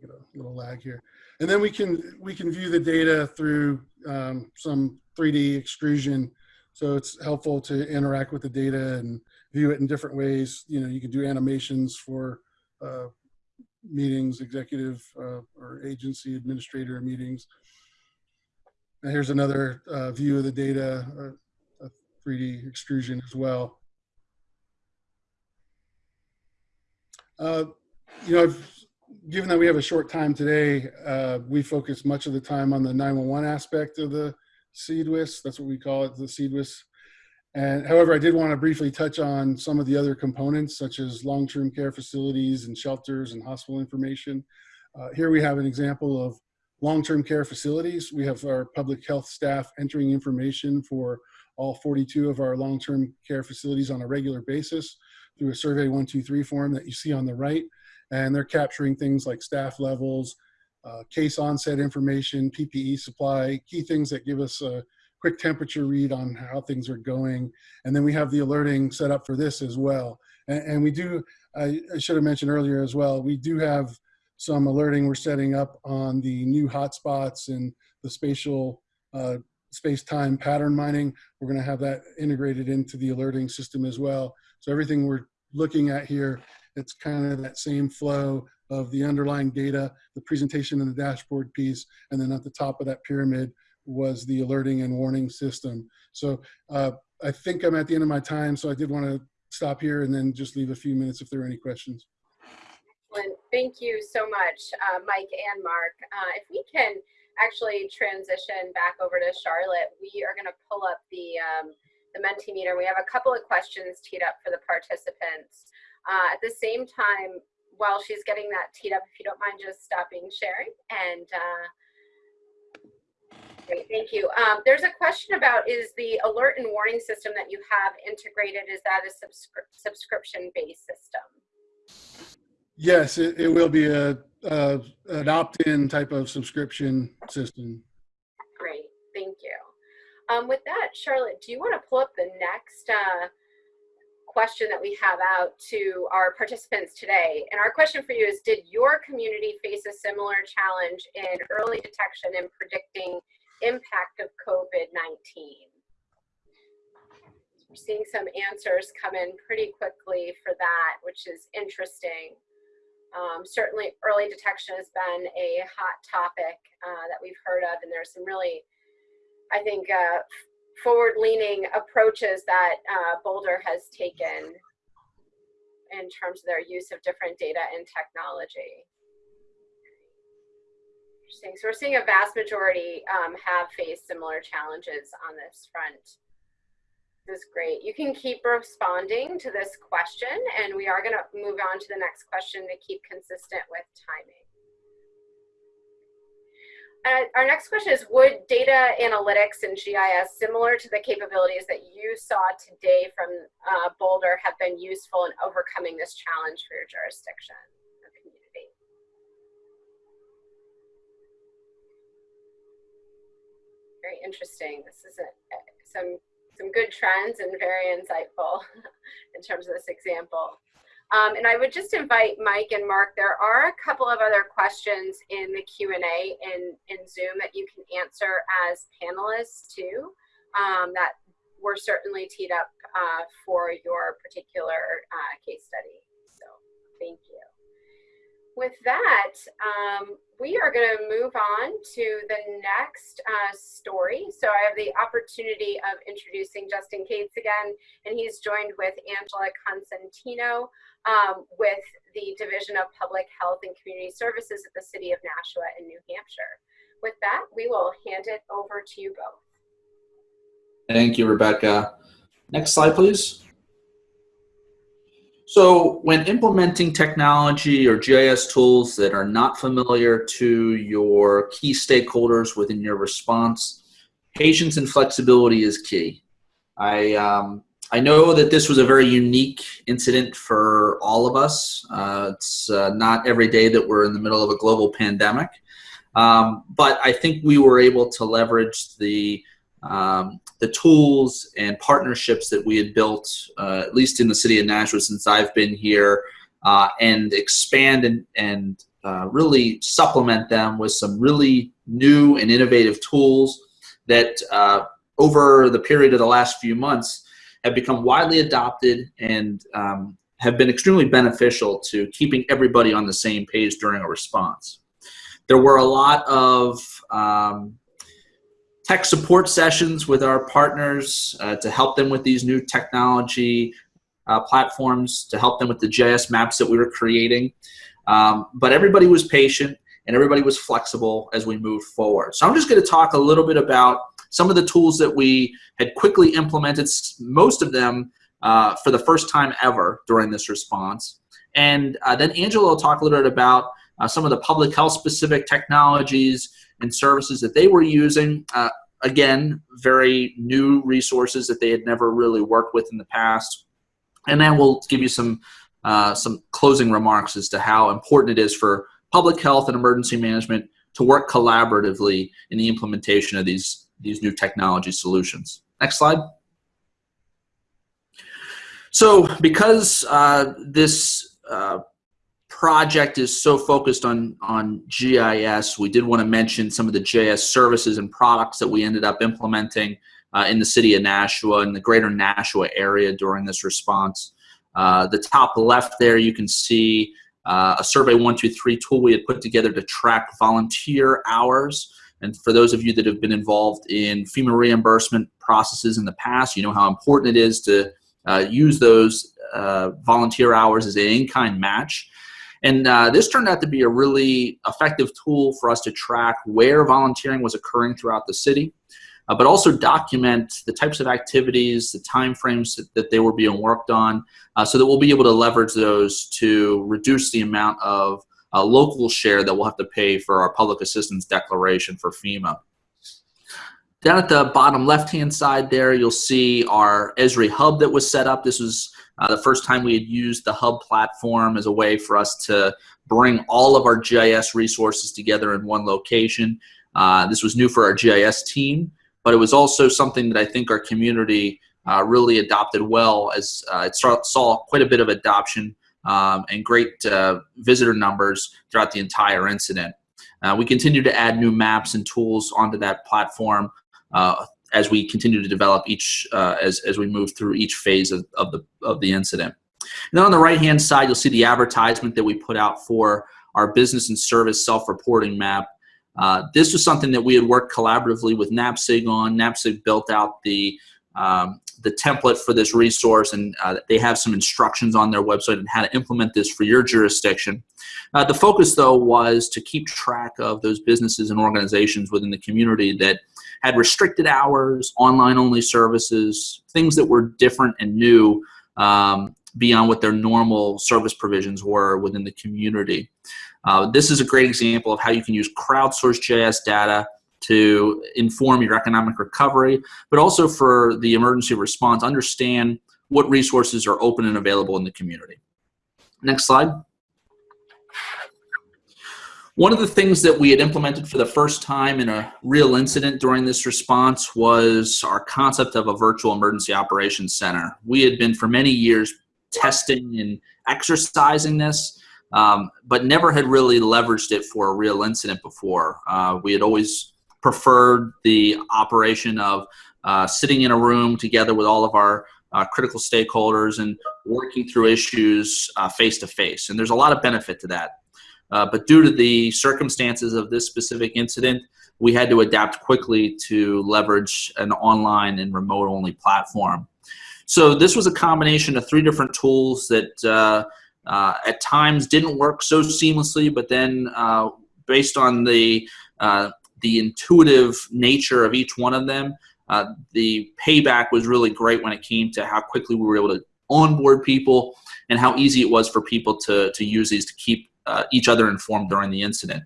get a little lag here, and then we can we can view the data through um, some 3D extrusion. So it's helpful to interact with the data and view it in different ways. You know, you can do animations for uh, meetings, executive uh, or agency administrator meetings. And here's another uh, view of the data, uh, a 3D extrusion as well. Uh, you know, I've, given that we have a short time today, uh, we focus much of the time on the 911 aspect of the CEDWIS. That's what we call it, the CEDWIS and however, I did want to briefly touch on some of the other components, such as long-term care facilities and shelters and hospital information. Uh, here we have an example of long-term care facilities. We have our public health staff entering information for all 42 of our long-term care facilities on a regular basis through a survey 123 form that you see on the right. And they're capturing things like staff levels, uh, case onset information, PPE supply, key things that give us a quick temperature read on how things are going. And then we have the alerting set up for this as well. And, and we do, I, I, should have mentioned earlier as well, we do have some alerting we're setting up on the new hotspots and the spatial uh, space-time pattern mining. We're gonna have that integrated into the alerting system as well. So everything we're looking at here, it's kind of that same flow of the underlying data, the presentation and the dashboard piece, and then at the top of that pyramid, was the alerting and warning system. So uh, I think I'm at the end of my time, so I did want to stop here and then just leave a few minutes if there are any questions. Excellent. Thank you so much, uh, Mike and Mark. Uh, if we can actually transition back over to Charlotte, we are going to pull up the, um, the Mentimeter. We have a couple of questions teed up for the participants. Uh, at the same time, while she's getting that teed up, if you don't mind just stopping sharing and uh, Great, thank you. Um, there's a question about is the alert and warning system that you have integrated, is that a subscri subscription-based system? Yes, it, it will be a, a an opt-in type of subscription system. Great, thank you. Um, with that, Charlotte, do you want to pull up the next uh, question that we have out to our participants today? And our question for you is, did your community face a similar challenge in early detection and predicting impact of COVID-19. We're seeing some answers come in pretty quickly for that, which is interesting. Um, certainly early detection has been a hot topic uh, that we've heard of, and there's some really, I think, uh, forward-leaning approaches that uh, Boulder has taken in terms of their use of different data and technology. Interesting. So we're seeing a vast majority um, have faced similar challenges on this front. This is great. You can keep responding to this question, and we are going to move on to the next question to keep consistent with timing. Uh, our next question is, would data analytics and GIS, similar to the capabilities that you saw today from uh, Boulder, have been useful in overcoming this challenge for your jurisdiction or community? Very interesting. This is a, some some good trends and very insightful in terms of this example. Um, and I would just invite Mike and Mark, there are a couple of other questions in the Q&A in, in Zoom that you can answer as panelists too, um, that were certainly teed up uh, for your particular uh, case study. So thank you with that, um, we are going to move on to the next uh, story. So I have the opportunity of introducing Justin Kates again, and he's joined with Angela Consentino um, with the Division of Public Health and Community Services at the City of Nashua in New Hampshire. With that, we will hand it over to you both. Thank you, Rebecca. Next slide, please. So when implementing technology or GIS tools that are not familiar to your key stakeholders within your response, patience and flexibility is key. I, um, I know that this was a very unique incident for all of us. Uh, it's uh, not every day that we're in the middle of a global pandemic. Um, but I think we were able to leverage the um, the tools and partnerships that we had built, uh, at least in the city of Nashua since I've been here, uh, and expand and, and uh, really supplement them with some really new and innovative tools that uh, over the period of the last few months have become widely adopted and um, have been extremely beneficial to keeping everybody on the same page during a response. There were a lot of um, tech support sessions with our partners uh, to help them with these new technology uh, platforms, to help them with the GIS maps that we were creating. Um, but everybody was patient and everybody was flexible as we moved forward. So I'm just going to talk a little bit about some of the tools that we had quickly implemented, most of them uh, for the first time ever during this response. And uh, then Angela will talk a little bit about uh, some of the public health specific technologies and services that they were using. Uh, again, very new resources that they had never really worked with in the past. And then we'll give you some, uh, some closing remarks as to how important it is for public health and emergency management to work collaboratively in the implementation of these, these new technology solutions. Next slide. So because uh, this uh, project is so focused on, on GIS, we did want to mention some of the GIS services and products that we ended up implementing uh, in the city of Nashua and the greater Nashua area during this response. Uh, the top left there, you can see uh, a Survey 123 tool we had put together to track volunteer hours. And for those of you that have been involved in FEMA reimbursement processes in the past, you know how important it is to uh, use those uh, volunteer hours as an in-kind match. And uh, this turned out to be a really effective tool for us to track where volunteering was occurring throughout the city, uh, but also document the types of activities, the timeframes that, that they were being worked on, uh, so that we'll be able to leverage those to reduce the amount of uh, local share that we'll have to pay for our public assistance declaration for FEMA. Down at the bottom left-hand side there, you'll see our Esri hub that was set up. This was uh, the first time we had used the hub platform as a way for us to bring all of our GIS resources together in one location. Uh, this was new for our GIS team, but it was also something that I think our community uh, really adopted well as uh, it saw, quite a bit of adoption um, and great uh, visitor numbers throughout the entire incident. Uh, we continue to add new maps and tools onto that platform as we continue to develop each uh, as, as we move through each phase of, of the of the incident. And then on the right hand side, you'll see the advertisement that we put out for our business and service self-reporting map. Uh, this was something that we had worked collaboratively with NAPSG on. NAPSG built out the um, the template for this resource and uh, they have some instructions on their website on how to implement this for your jurisdiction. Uh, the focus though was to keep track of those businesses and organizations within the community that had restricted hours, online only services, things that were different and new um, beyond what their normal service provisions were within the community. Uh, this is a great example of how you can use crowdsourced GIS data to inform your economic recovery, but also for the emergency response, understand what resources are open and available in the community. Next slide. One of the things that we had implemented for the first time in a real incident during this response was our concept of a virtual emergency operations center. We had been for many years testing and exercising this, um, but never had really leveraged it for a real incident before. Uh, we had always preferred the operation of uh, sitting in a room together with all of our uh, critical stakeholders and working through issues face to face. And there's a lot of benefit to that. Uh, but due to the circumstances of this specific incident, we had to adapt quickly to leverage an online and remote only platform. So this was a combination of three different tools that uh, uh, at times didn't work so seamlessly, but then uh, based on the uh, the intuitive nature of each one of them, uh, the payback was really great when it came to how quickly we were able to onboard people and how easy it was for people to, to use these to keep uh, each other informed during the incident.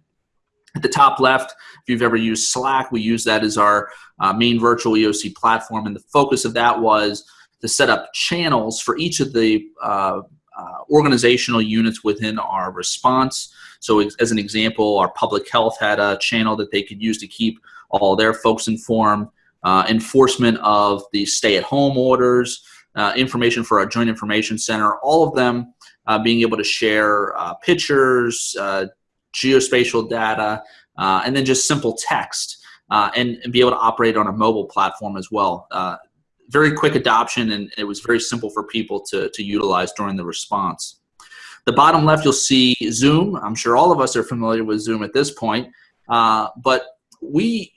At the top left, if you've ever used Slack, we use that as our uh, main virtual EOC platform, and the focus of that was to set up channels for each of the uh, uh organizational units within our response so as an example, our public health had a channel that they could use to keep all their folks informed, uh, enforcement of the stay-at-home orders, uh, information for our Joint Information Center, all of them uh, being able to share uh, pictures, uh, geospatial data, uh, and then just simple text, and, and, be able to operate on a mobile platform as well. very quick adoption, and it was very simple for people to, to utilize during the response. The bottom left, you'll see Zoom. I'm sure all of us are familiar with Zoom at this point. Uh, but we,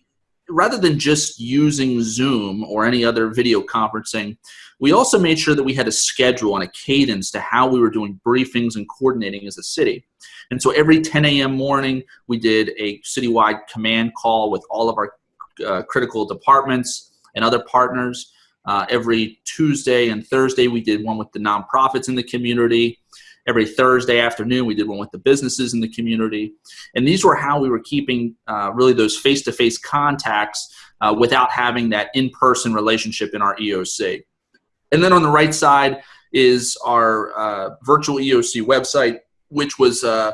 rather than just using Zoom or any other video conferencing, we also made sure that we had a schedule and a cadence to how we were doing briefings and coordinating as a city. And so every 10 a.m. morning, we did a citywide command call with all of our uh, critical departments and other partners. Uh, every Tuesday and Thursday, we did one with the nonprofits in the community. Every Thursday afternoon, we did one with the businesses in the community. And these were how we were keeping uh, really those face-to-face contacts uh, without having that in-person relationship in our EOC. And then on the right side is our uh, virtual EOC website, which was a,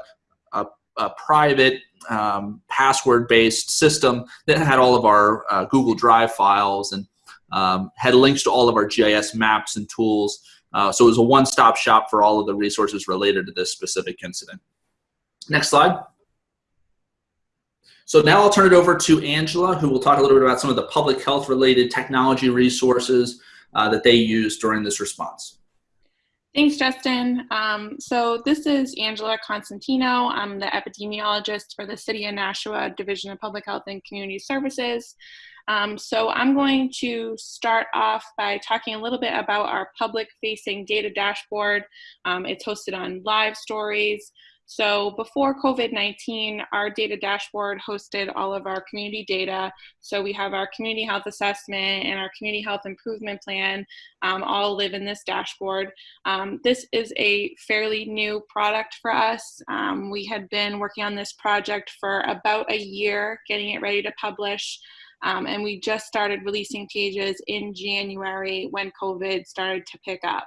a, a private um, password-based system that had all of our uh, Google Drive files and um, had links to all of our GIS maps and tools uh, so it was a one-stop shop for all of the resources related to this specific incident. Next slide. So now I'll turn it over to Angela, who will talk a little bit about some of the public health related technology resources uh, that they used during this response. Thanks, Justin. Um, so this is Angela Consentino. I'm the epidemiologist for the City of Nashua Division of Public Health and Community Services. Um, so I'm going to start off by talking a little bit about our public-facing data dashboard. Um, it's hosted on Live Stories. So before COVID-19, our data dashboard hosted all of our community data. So we have our community health assessment and our community health improvement plan um, all live in this dashboard. Um, this is a fairly new product for us. Um, we had been working on this project for about a year, getting it ready to publish. Um, and we just started releasing pages in January when COVID started to pick up.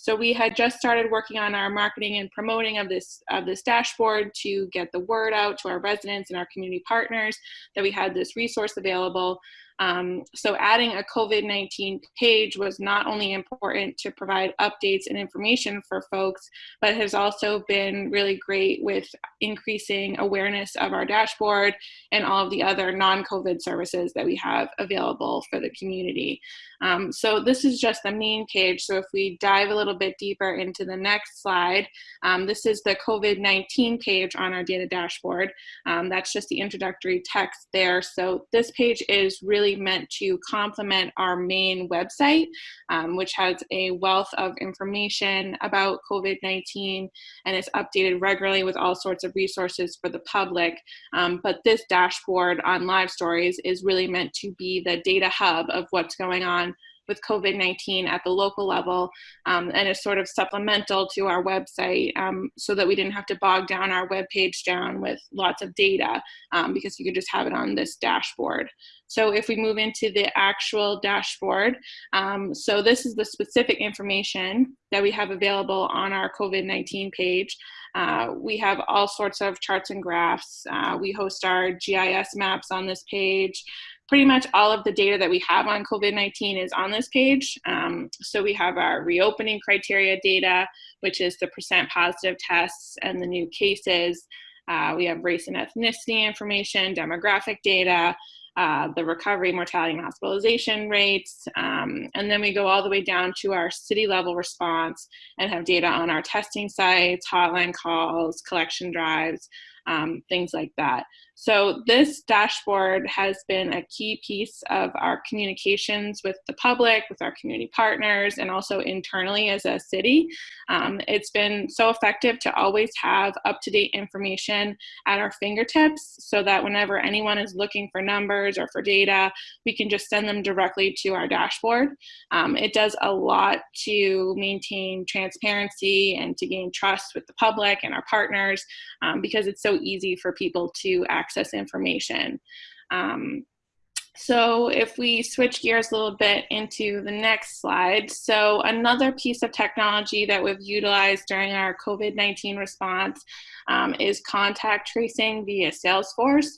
So we had just started working on our marketing and promoting of this of this dashboard to get the word out to our residents and our community partners that we had this resource available. Um, so adding a COVID-19 page was not only important to provide updates and information for folks, but has also been really great with increasing awareness of our dashboard and all of the other non-COVID services that we have available for the community. Um, so this is just the main page. So if we dive a little bit deeper into the next slide, um, this is the COVID-19 page on our data dashboard. Um, that's just the introductory text there. So this page is really meant to complement our main website, um, which has a wealth of information about COVID-19 and is updated regularly with all sorts of resources for the public. Um, but this dashboard on Live Stories is really meant to be the data hub of what's going on with COVID-19 at the local level um, and is sort of supplemental to our website um, so that we didn't have to bog down our web page down with lots of data um, because you could just have it on this dashboard. So if we move into the actual dashboard, um, so this is the specific information that we have available on our COVID-19 page. Uh, we have all sorts of charts and graphs. Uh, we host our GIS maps on this page pretty much all of the data that we have on COVID-19 is on this page. Um, so we have our reopening criteria data, which is the percent positive tests and the new cases. Uh, we have race and ethnicity information, demographic data, uh, the recovery, mortality, and hospitalization rates. Um, and then we go all the way down to our city level response and have data on our testing sites, hotline calls, collection drives, um, things like that. So this dashboard has been a key piece of our communications with the public, with our community partners, and also internally as a city. Um, it's been so effective to always have up-to-date information at our fingertips so that whenever anyone is looking for numbers or for data, we can just send them directly to our dashboard. Um, it does a lot to maintain transparency and to gain trust with the public and our partners um, because it's so easy for people to access information. Um, so if we switch gears a little bit into the next slide. So another piece of technology that we've utilized during our COVID-19 response um, is contact tracing via Salesforce.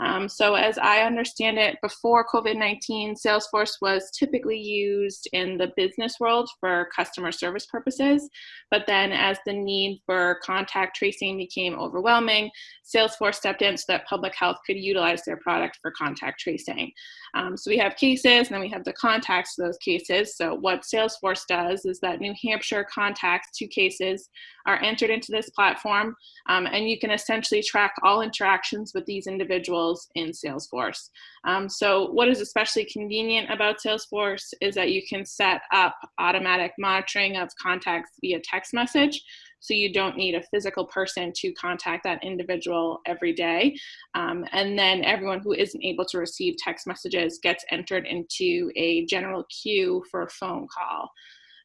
Um, so as I understand it, before COVID-19, Salesforce was typically used in the business world for customer service purposes. But then as the need for contact tracing became overwhelming, Salesforce stepped in so that public health could utilize their product for contact tracing. Um, so we have cases and then we have the contacts to those cases. So what Salesforce does is that New Hampshire contacts to cases are entered into this platform um, and you can essentially track all interactions with these individuals in Salesforce. Um, so what is especially convenient about Salesforce is that you can set up automatic monitoring of contacts via text message so you don't need a physical person to contact that individual every day. Um, and then everyone who isn't able to receive text messages gets entered into a general queue for a phone call.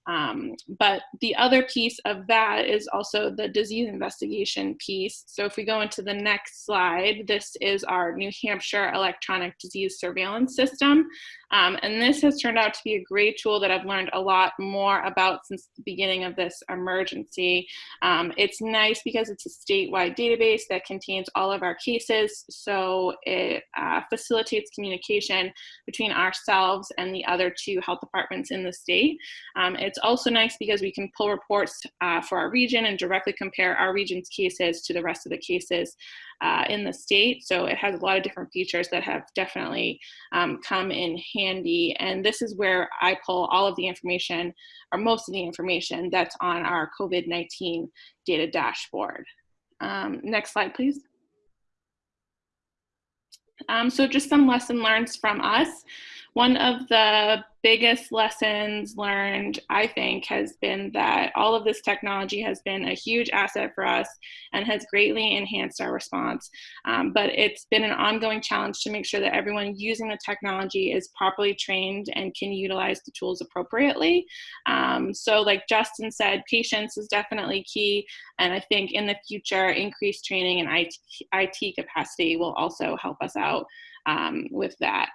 Um, but the other piece of that is also the disease investigation piece. So if we go into the next slide, this is our New Hampshire electronic disease surveillance system. Um, and this has turned out to be a great tool that I've learned a lot more about since the beginning of this emergency. Um, it's nice because it's a statewide database that contains all of our cases. So it uh, facilitates communication between ourselves and the other two health departments in the state. Um, it's also nice because we can pull reports uh, for our region and directly compare our region's cases to the rest of the cases uh, in the state. So it has a lot of different features that have definitely um, come in handy. And this is where I pull all of the information or most of the information that's on our COVID-19 data dashboard. Um, next slide, please. Um, so just some lesson learned from us. One of the biggest lessons learned, I think, has been that all of this technology has been a huge asset for us and has greatly enhanced our response. Um, but it's been an ongoing challenge to make sure that everyone using the technology is properly trained and can utilize the tools appropriately. Um, so like Justin said, patience is definitely key. And I think in the future, increased training and IT, IT capacity will also help us out um, with that.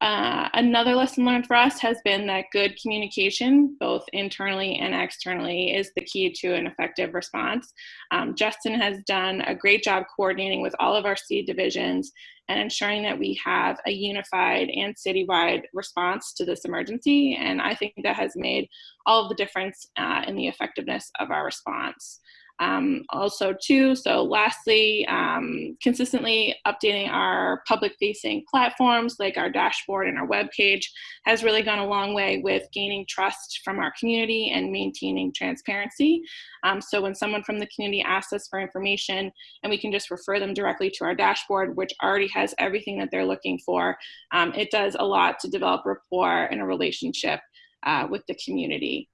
Uh, another lesson learned for us has been that good communication, both internally and externally, is the key to an effective response. Um, Justin has done a great job coordinating with all of our seed divisions and ensuring that we have a unified and citywide response to this emergency. And I think that has made all of the difference uh, in the effectiveness of our response um, also too. So lastly, um, consistently updating our public facing platforms like our dashboard and our web page has really gone a long way with gaining trust from our community and maintaining transparency. Um, so when someone from the community asks us for information and we can just refer them directly to our dashboard, which already has everything that they're looking for, um, it does a lot to develop rapport and a relationship uh, with the community.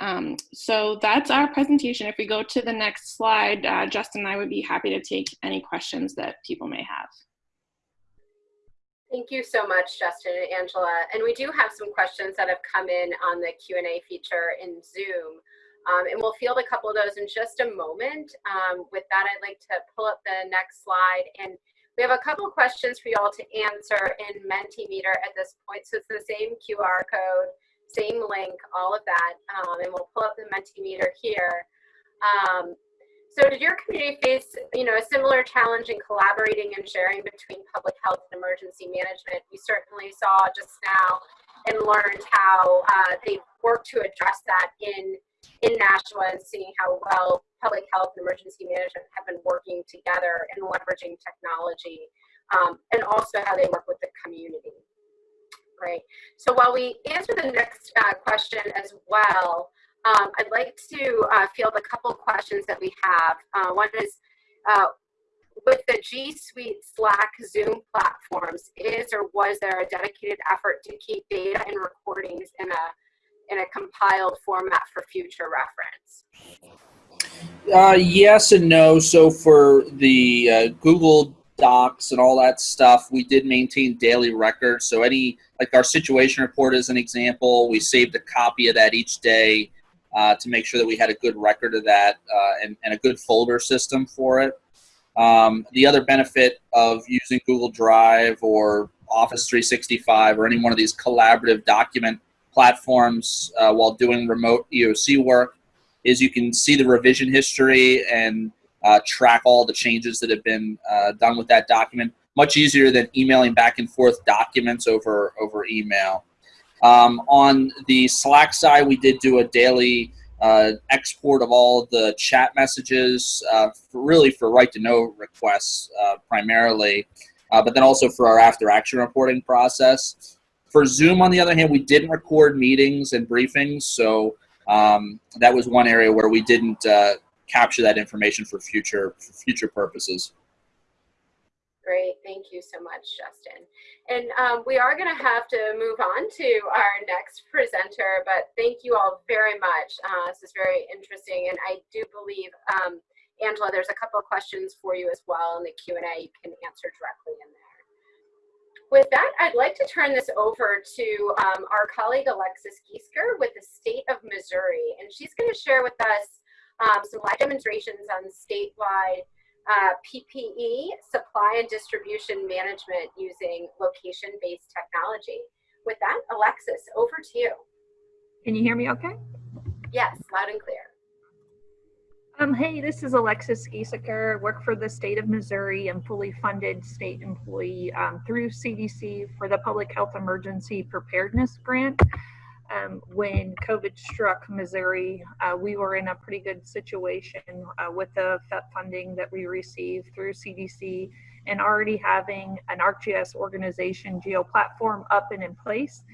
Um, so that's our presentation. If we go to the next slide, uh, Justin and I would be happy to take any questions that people may have. Thank you so much, Justin and Angela. And we do have some questions that have come in on the Q&A feature in Zoom. Um, and we'll field a couple of those in just a moment. Um, with that, I'd like to pull up the next slide. And we have a couple of questions for you all to answer in Mentimeter at this point. So it's the same QR code same link, all of that, um, and we'll pull up the Mentimeter here. Um, so did your community face, you know, a similar challenge in collaborating and sharing between public health and emergency management? We certainly saw just now and learned how uh, they worked to address that in in Nashua and seeing how well public health and emergency management have been working together and leveraging technology, um, and also how they work with the community. Great. So while we answer the next uh, question as well, um, I'd like to uh, field a couple questions that we have. Uh, one is, uh, with the G Suite Slack Zoom platforms, is or was there a dedicated effort to keep data and recordings in a, in a compiled format for future reference? Uh, yes and no. So for the uh, Google Docs and all that stuff, we did maintain daily records. So any, like our situation report as an example, we saved a copy of that each day uh, to make sure that we had a good record of that uh, and, and, a good folder system for it. Um, the other benefit of using Google Drive or Office 365 or any one of these collaborative document platforms uh, while doing remote EOC work is you can see the revision history and uh, track all the changes that have been uh, done with that document. Much easier than emailing back and forth documents over over email. Um, on the Slack side, we did do a daily uh, export of all the chat messages, uh, for really for right to know requests uh, primarily, uh, but then also for our after action reporting process. For Zoom, on the other hand, we didn't record meetings and briefings, so um, that was one area where we didn't capture that information for future for future purposes. Great, thank you so much, Justin. And um, we are going to have to move on to our next presenter, but thank you all very much. Uh, this is very interesting, and I do believe, um, Angela, there's a couple of questions for you as well in the Q&A you can answer directly in there. With that, I'd like to turn this over to um, our colleague Alexis Giesker with the state of Missouri, and she's going to share with us um, some live demonstrations on statewide uh, PPE supply and distribution management using location-based technology. With that, Alexis, over to you. Can you hear me okay? Yes, loud and clear. Um, hey, this is Alexis Gieseker, work for the state of Missouri and fully funded state employee um, through CDC for the Public Health Emergency Preparedness Grant um, when COVID struck Missouri, uh, we were in a pretty good situation uh, with the PHEP funding that we received through CDC and already having an ArcGIS organization geo platform up and in place.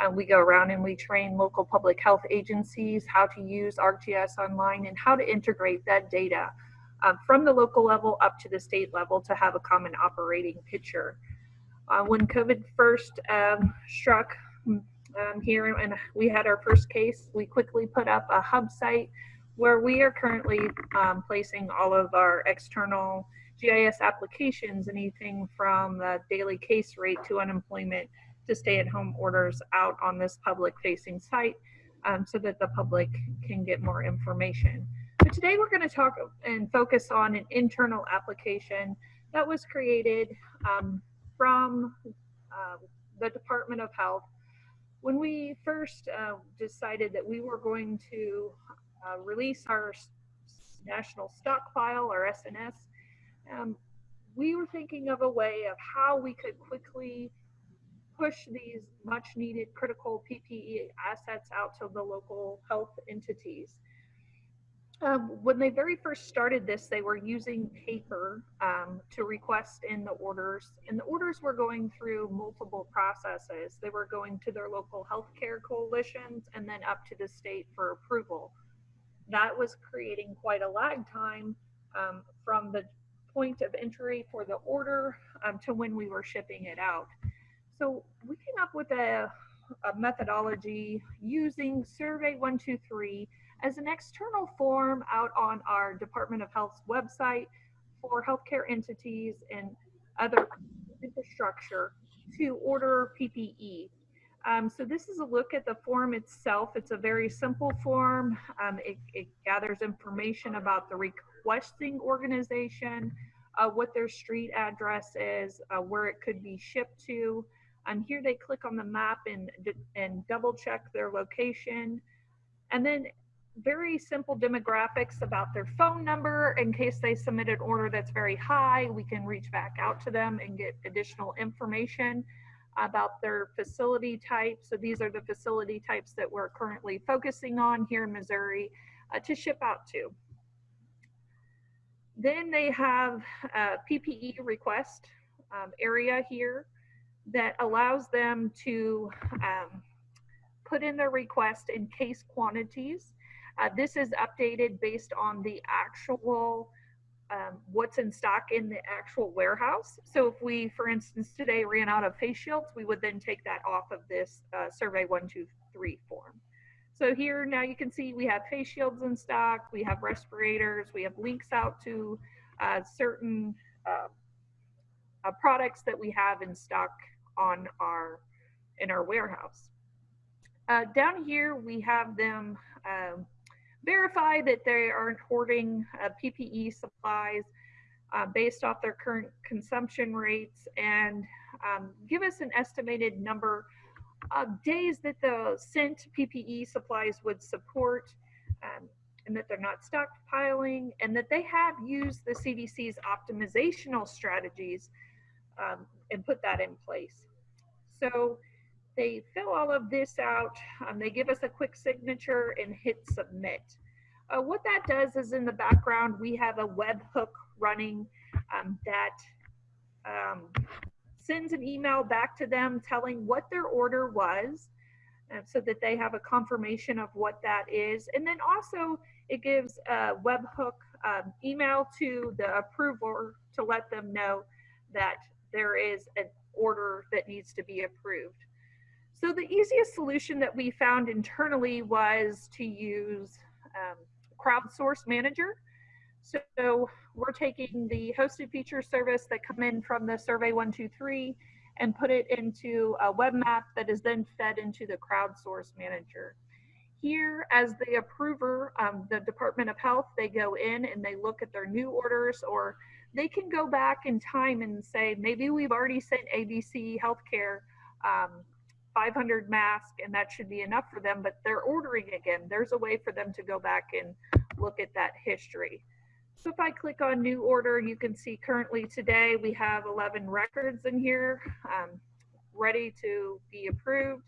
Uh, we go around and we train local public health agencies how to use ArcGIS online and how to integrate that data um, from the local level up to the state level to have a common operating picture. Uh, when COVID first um, struck, um, here and we had our first case. We quickly put up a hub site where we are currently um, placing all of our external GIS applications, anything from the daily case rate to unemployment to stay at home orders out on this public facing site um, so that the public can get more information. But today we're going to talk and focus on an internal application that was created um, from uh, the Department of Health when we first uh, decided that we were going to uh, release our national stockpile, our SNS, um, we were thinking of a way of how we could quickly push these much needed critical PPE assets out to the local health entities. Um, when they very first started this, they were using paper um, to request in the orders, and the orders were going through multiple processes. They were going to their local healthcare coalitions and then up to the state for approval. That was creating quite a lag time um, from the point of entry for the order um, to when we were shipping it out. So we came up with a, a methodology using Survey 123 as an external form out on our Department of Health's website for healthcare entities and other infrastructure to order PPE. Um, so this is a look at the form itself. It's a very simple form. Um, it, it, gathers information about the requesting organization, uh, what their street address is, uh, where it could be shipped to. And here they click on the map and, and double check their location. And then very simple demographics about their phone number in case they submit an order that's very high. We can reach back out to them and get additional information about their facility type. So these are the facility types that we're currently focusing on here in Missouri uh, to ship out to. Then they have a PPE request um, area here that allows them to um, put in their request in case quantities. Uh, this is updated based on the actual um, what's in stock in the actual warehouse. So if we, for instance, today ran out of face shields, we would then take that off of this uh, survey one, two, three form. So here now you can see we have face shields in stock, we have respirators, we have links out to uh, certain uh, uh products that we have in stock on our in our warehouse. Uh, down here we have them um, verify that they aren't hoarding uh, PPE supplies uh, based off their current consumption rates and um, give us an estimated number of days that the sent PPE supplies would support um, and that they're not stockpiling and that they have used the CDC's optimizational strategies um, and put that in place. So they fill all of this out, um, they give us a quick signature and hit submit. Uh, what that does is in the background, we have a webhook running um, that um, sends an email back to them telling what their order was uh, so that they have a confirmation of what that is. And then also it gives a webhook um, email to the approver to let them know that there is an order that needs to be approved. So the easiest solution that we found internally was to use um, Crowdsource Manager. So we're taking the hosted feature service that come in from the Survey 123 and put it into a web map that is then fed into the Crowdsource Manager. Here, as the approver, um, the Department of Health, they go in and they look at their new orders or they can go back in time and say, maybe we've already sent ABC Healthcare um, 500 masks and that should be enough for them, but they're ordering again. There's a way for them to go back and look at that history. So if I click on new order, you can see currently today we have 11 records in here um, ready to be approved.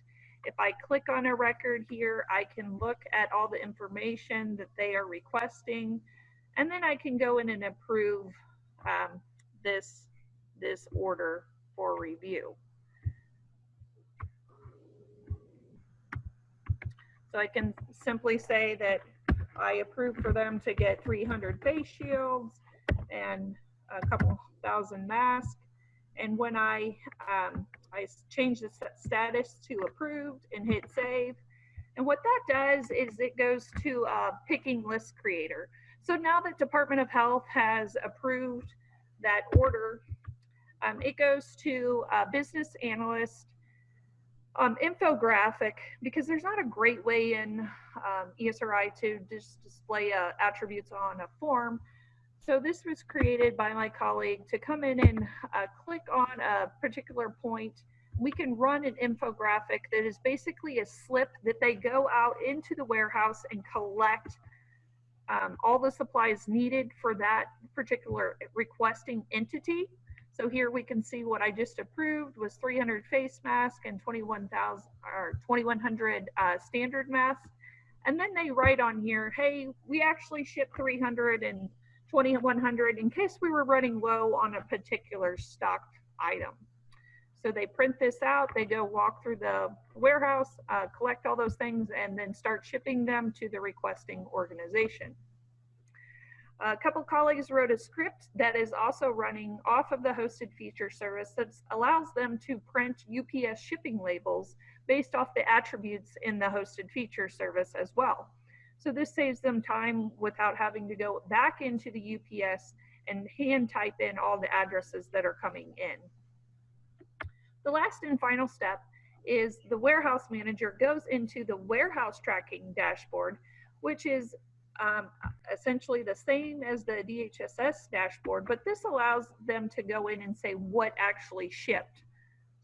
If I click on a record here, I can look at all the information that they are requesting, and then I can go in and approve um, this, this order for review. So I can simply say that I approve for them to get 300 face shields and a couple thousand masks. And when I, um, I change the status to approved and hit save, and what that does is it goes to a picking list creator. So now that Department of Health has approved that order, um, it goes to a business analyst um, infographic because there's not a great way in um, ESRI to just display uh, attributes on a form. So this was created by my colleague to come in and uh, click on a particular point. We can run an infographic that is basically a slip that they go out into the warehouse and collect um, all the supplies needed for that particular requesting entity. So here we can see what I just approved was 300 face masks and 21,000 or 2,100 uh, standard masks. And then they write on here, hey, we actually shipped 300 and 2,100 in case we were running low on a particular stocked item. So they print this out, they go walk through the warehouse, uh, collect all those things, and then start shipping them to the requesting organization. A couple colleagues wrote a script that is also running off of the hosted feature service that allows them to print UPS shipping labels based off the attributes in the hosted feature service as well. So this saves them time without having to go back into the UPS and hand type in all the addresses that are coming in. The last and final step is the warehouse manager goes into the warehouse tracking dashboard, which is um, essentially the same as the DHSS dashboard, but this allows them to go in and say what actually shipped.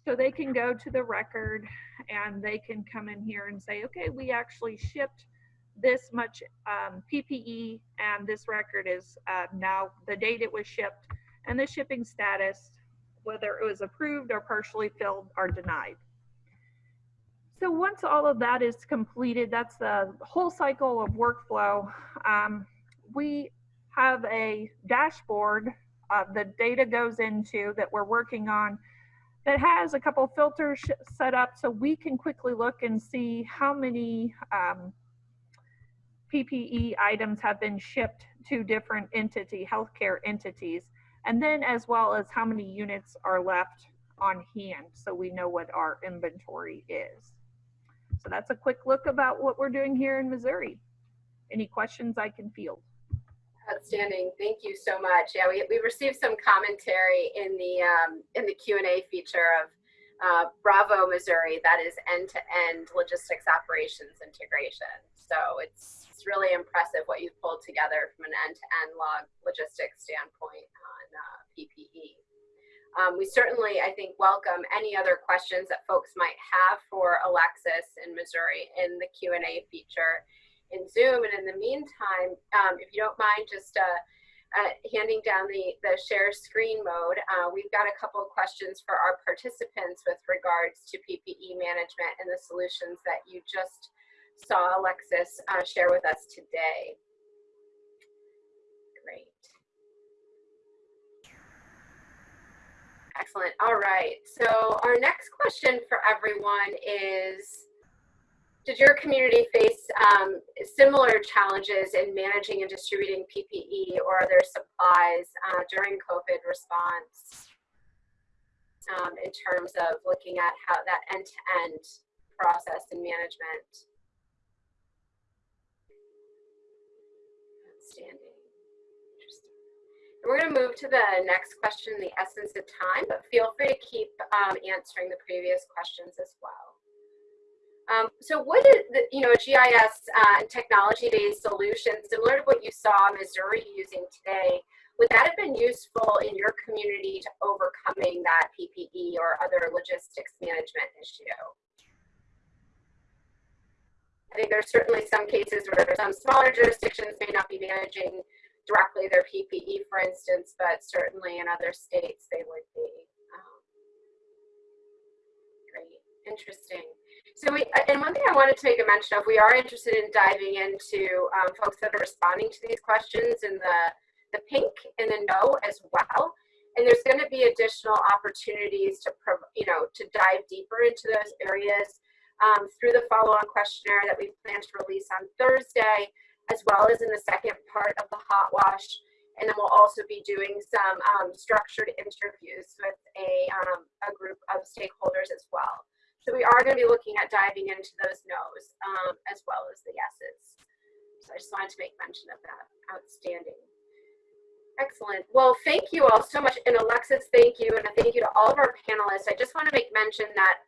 So they can go to the record and they can come in here and say, okay, we actually shipped this much um, PPE and this record is uh, now the date it was shipped and the shipping status, whether it was approved or partially filled or denied. So once all of that is completed, that's the whole cycle of workflow. Um, we have a dashboard uh, the data goes into that we're working on that has a couple filters set up so we can quickly look and see how many um, PPE items have been shipped to different entity, healthcare entities, and then as well as how many units are left on hand so we know what our inventory is. So that's a quick look about what we're doing here in Missouri. Any questions I can field? Outstanding. Thank you so much. Yeah, we, we received some commentary in the um, in the Q&A feature of uh, Bravo, Missouri. That is end-to-end -end logistics operations integration. So it's, it's really impressive what you've pulled together from an end-to-end -end log logistics standpoint on uh, PPE. Um, we certainly, I think, welcome any other questions that folks might have for Alexis in Missouri in the Q&A feature in Zoom. And in the meantime, um, if you don't mind just uh, uh, handing down the, the share screen mode, uh, we've got a couple of questions for our participants with regards to PPE management and the solutions that you just saw Alexis uh, share with us today. Excellent. All right. So our next question for everyone is, did your community face um, similar challenges in managing and distributing PPE or other supplies uh, during COVID response um, in terms of looking at how that end-to-end -end process and management? Outstanding. We're going to move to the next question the essence of time, but feel free to keep um, answering the previous questions as well. Um, so what is, the, you know, GIS uh, technology-based solution, similar to what you saw Missouri using today, would that have been useful in your community to overcoming that PPE or other logistics management issue? I think there's certainly some cases where some smaller jurisdictions may not be managing directly their PPE, for instance, but certainly in other states they would be. Um, great, interesting. So we, and one thing I wanted to make a mention of, we are interested in diving into um, folks that are responding to these questions in the, the pink and the no as well. And there's going to be additional opportunities to, you know, to dive deeper into those areas um, through the follow-on questionnaire that we plan to release on Thursday, as well as in the second part of the hot wash. And then we'll also be doing some um, structured interviews with a, um, a group of stakeholders as well. So we are going to be looking at diving into those no's um, as well as the yeses. So I just wanted to make mention of that. Outstanding. Excellent. Well, thank you all so much. And Alexis, thank you. And a thank you to all of our panelists. I just want to make mention that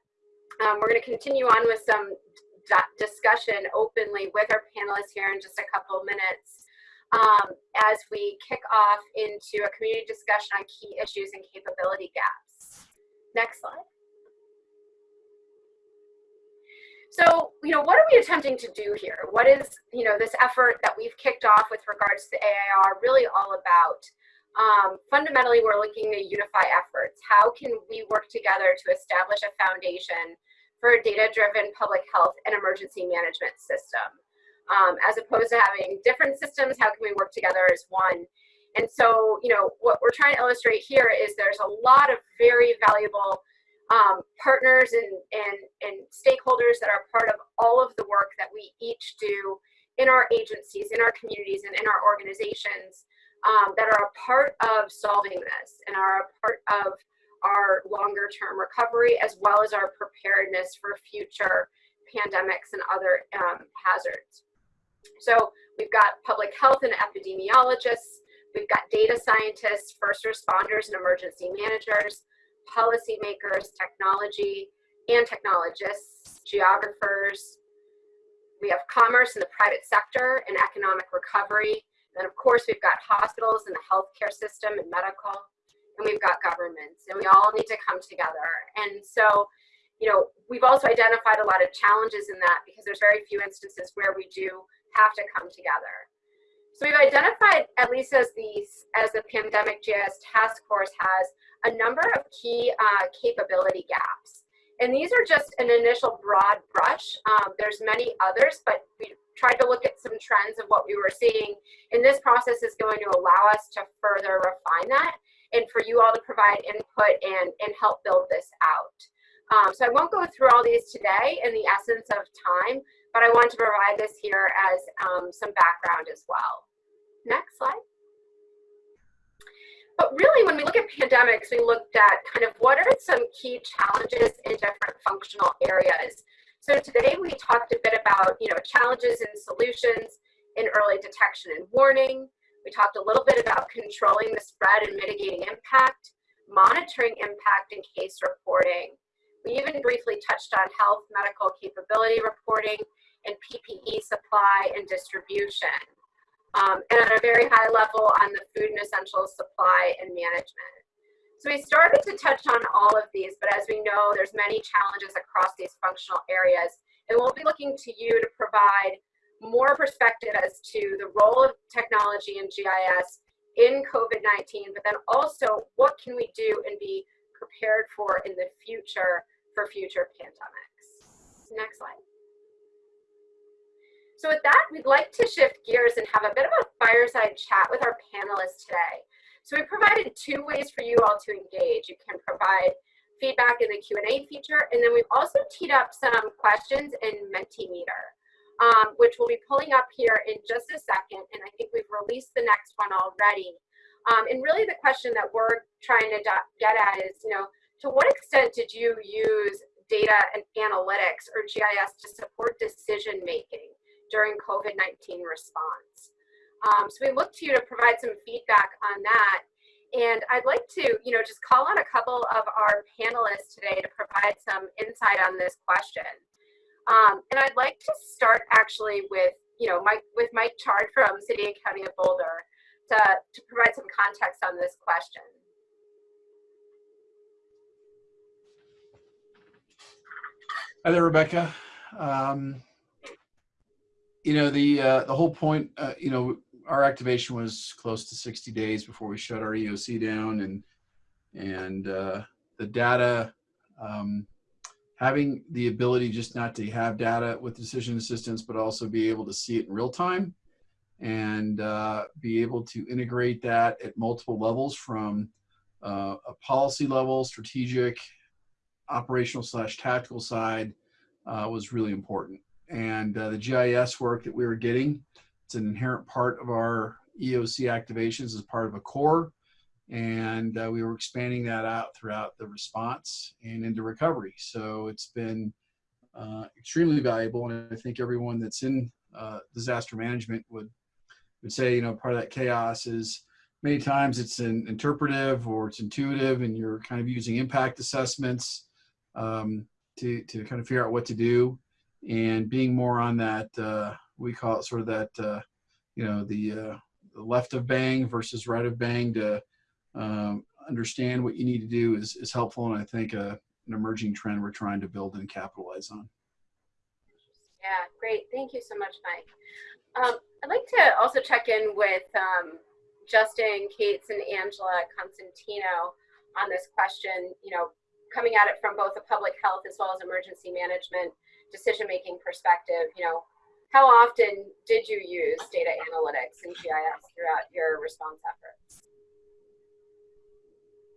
um, we're going to continue on with some discussion openly with our panelists here in just a couple of minutes um, as we kick off into a community discussion on key issues and capability gaps. Next slide. So, you know, what are we attempting to do here? What is, you know, this effort that we've kicked off with regards to the AAR really all about? Um, fundamentally, we're looking to unify efforts. How can we work together to establish a foundation for a data-driven public health and emergency management system? Um, as opposed to having different systems, how can we work together as one? And so, you know, what we're trying to illustrate here is there's a lot of very valuable um, partners and, and, and stakeholders that are part of all of the work that we each do in our agencies, in our communities, and in our organizations um, that are a part of solving this and are a part of our longer term recovery as well as our preparedness for future pandemics and other um, hazards. So we've got public health and epidemiologists, we've got data scientists, first responders and emergency managers, policymakers, technology and technologists, geographers. We have commerce in the private sector and economic recovery. And of course, we've got hospitals and the healthcare system and medical, and we've got governments, and we all need to come together. And so, you know, we've also identified a lot of challenges in that because there's very few instances where we do have to come together. So we've identified, at least as the, as the Pandemic GIS Task Force has, a number of key uh, capability gaps. And these are just an initial broad brush. Um, there's many others, but we tried to look at some trends of what we were seeing. And this process is going to allow us to further refine that and for you all to provide input and, and help build this out. Um, so I won't go through all these today in the essence of time, but I want to provide this here as um, some background as well. Next slide. But really, when we look at pandemics, we looked at kind of what are some key challenges in different functional areas. So today we talked a bit about, you know, challenges and solutions in early detection and warning. We talked a little bit about controlling the spread and mitigating impact, monitoring impact and case reporting. We even briefly touched on health medical capability reporting and PPE supply and distribution um, and at a very high level on the food and essentials supply and management. So we started to touch on all of these, but as we know, there's many challenges across these functional areas. And we'll be looking to you to provide more perspective as to the role of technology and GIS in COVID-19, but then also what can we do and be prepared for in the future for future pandemics. Next slide. So with that, we'd like to shift gears and have a bit of a fireside chat with our panelists today. So we provided two ways for you all to engage. You can provide feedback in the Q&A feature, and then we've also teed up some questions in Mentimeter, um, which we'll be pulling up here in just a second, and I think we've released the next one already. Um, and really the question that we're trying to get at is, you know, to what extent did you use data and analytics or GIS to support decision making? during COVID-19 response. Um, so we look to you to provide some feedback on that. And I'd like to, you know, just call on a couple of our panelists today to provide some insight on this question. Um, and I'd like to start actually with, you know, Mike, with Mike Chard from City and County of Boulder to, to provide some context on this question. Hi there, Rebecca. Um, you know the uh, the whole point uh, you know our activation was close to 60 days before we shut our EOC down and and uh, the data um, having the ability just not to have data with decision assistance but also be able to see it in real time and uh, be able to integrate that at multiple levels from uh, a policy level strategic operational slash tactical side uh, was really important and uh, the GIS work that we were getting. It's an inherent part of our EOC activations as part of a core. And uh, we were expanding that out throughout the response and into recovery. So it's been uh, extremely valuable. And I think everyone that's in uh, disaster management would, would say, you know, part of that chaos is many times it's an interpretive or it's intuitive and you're kind of using impact assessments um, to, to kind of figure out what to do and being more on that uh, we call it sort of that uh, you know the, uh, the, left of bang versus right of bang to um, understand what you need to do is, is helpful and I think uh, an emerging trend we're trying to build and capitalize on. Yeah, great. Thank you so much, Mike. Um, I'd like to also check in with um, Justin, Kates, and Angela Consentino on this question, you know, coming at it from both a public health as well as emergency management decision-making perspective, you know, how often did you use data analytics and GIS throughout your response efforts?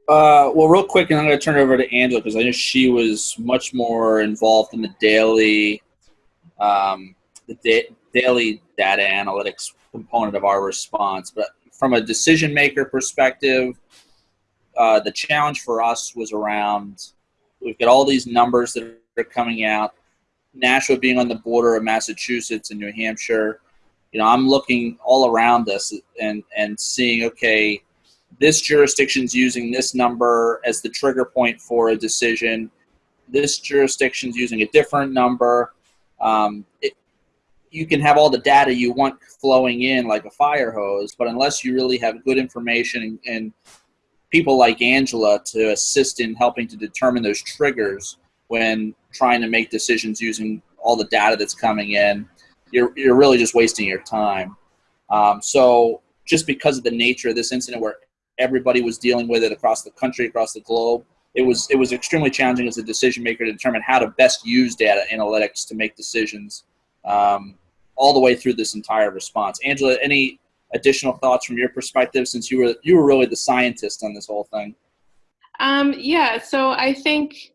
Uh, well, real quick, and I'm going to turn it over to Angela because I know she was much more involved in the daily, um, the da daily data analytics component of our response. But from a decision maker perspective, uh, the challenge for us was around we've got all these numbers that are coming out. Nashua being on the border of Massachusetts and New Hampshire, you know, I'm looking all around us and and seeing okay this jurisdiction's using this number as the trigger point for a decision. This jurisdiction's using a different number. Um, it, you can have all the data you want flowing in like a fire hose, but unless you really have good information and, and people like Angela to assist in helping to determine those triggers when trying to make decisions using all the data that's coming in, you're, you're really just wasting your time. Um, so just because of the nature of this incident where everybody was dealing with it across the country, across the globe. It was it was extremely challenging as a decision maker to determine how to best use data analytics to make decisions um, all the way through this entire response. Angela, any additional thoughts from your perspective since you were you were really the scientist on this whole thing? Um, yeah, so I think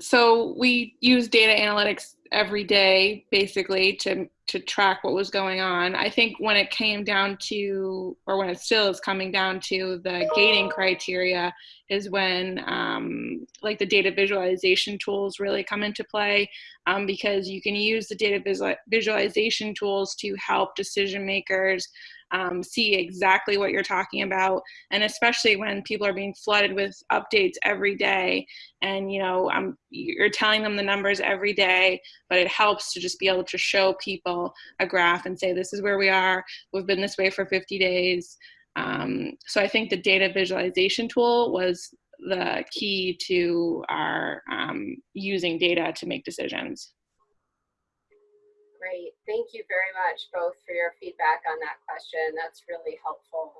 so we use data analytics every day basically to to track what was going on. I think when it came down to, or when it still is coming down to the gating criteria, is when um, like the data visualization tools really come into play um, because you can use the data visual visualization tools to help decision makers um, see exactly what you're talking about. And especially when people are being flooded with updates every day and you know you're telling them the numbers every day but it helps to just be able to show people a graph and say this is where we are. We've been this way for 50 days. Um, so i think the data visualization tool was the key to our um, using data to make decisions Great. Thank you very much both for your feedback on that question. That's really helpful.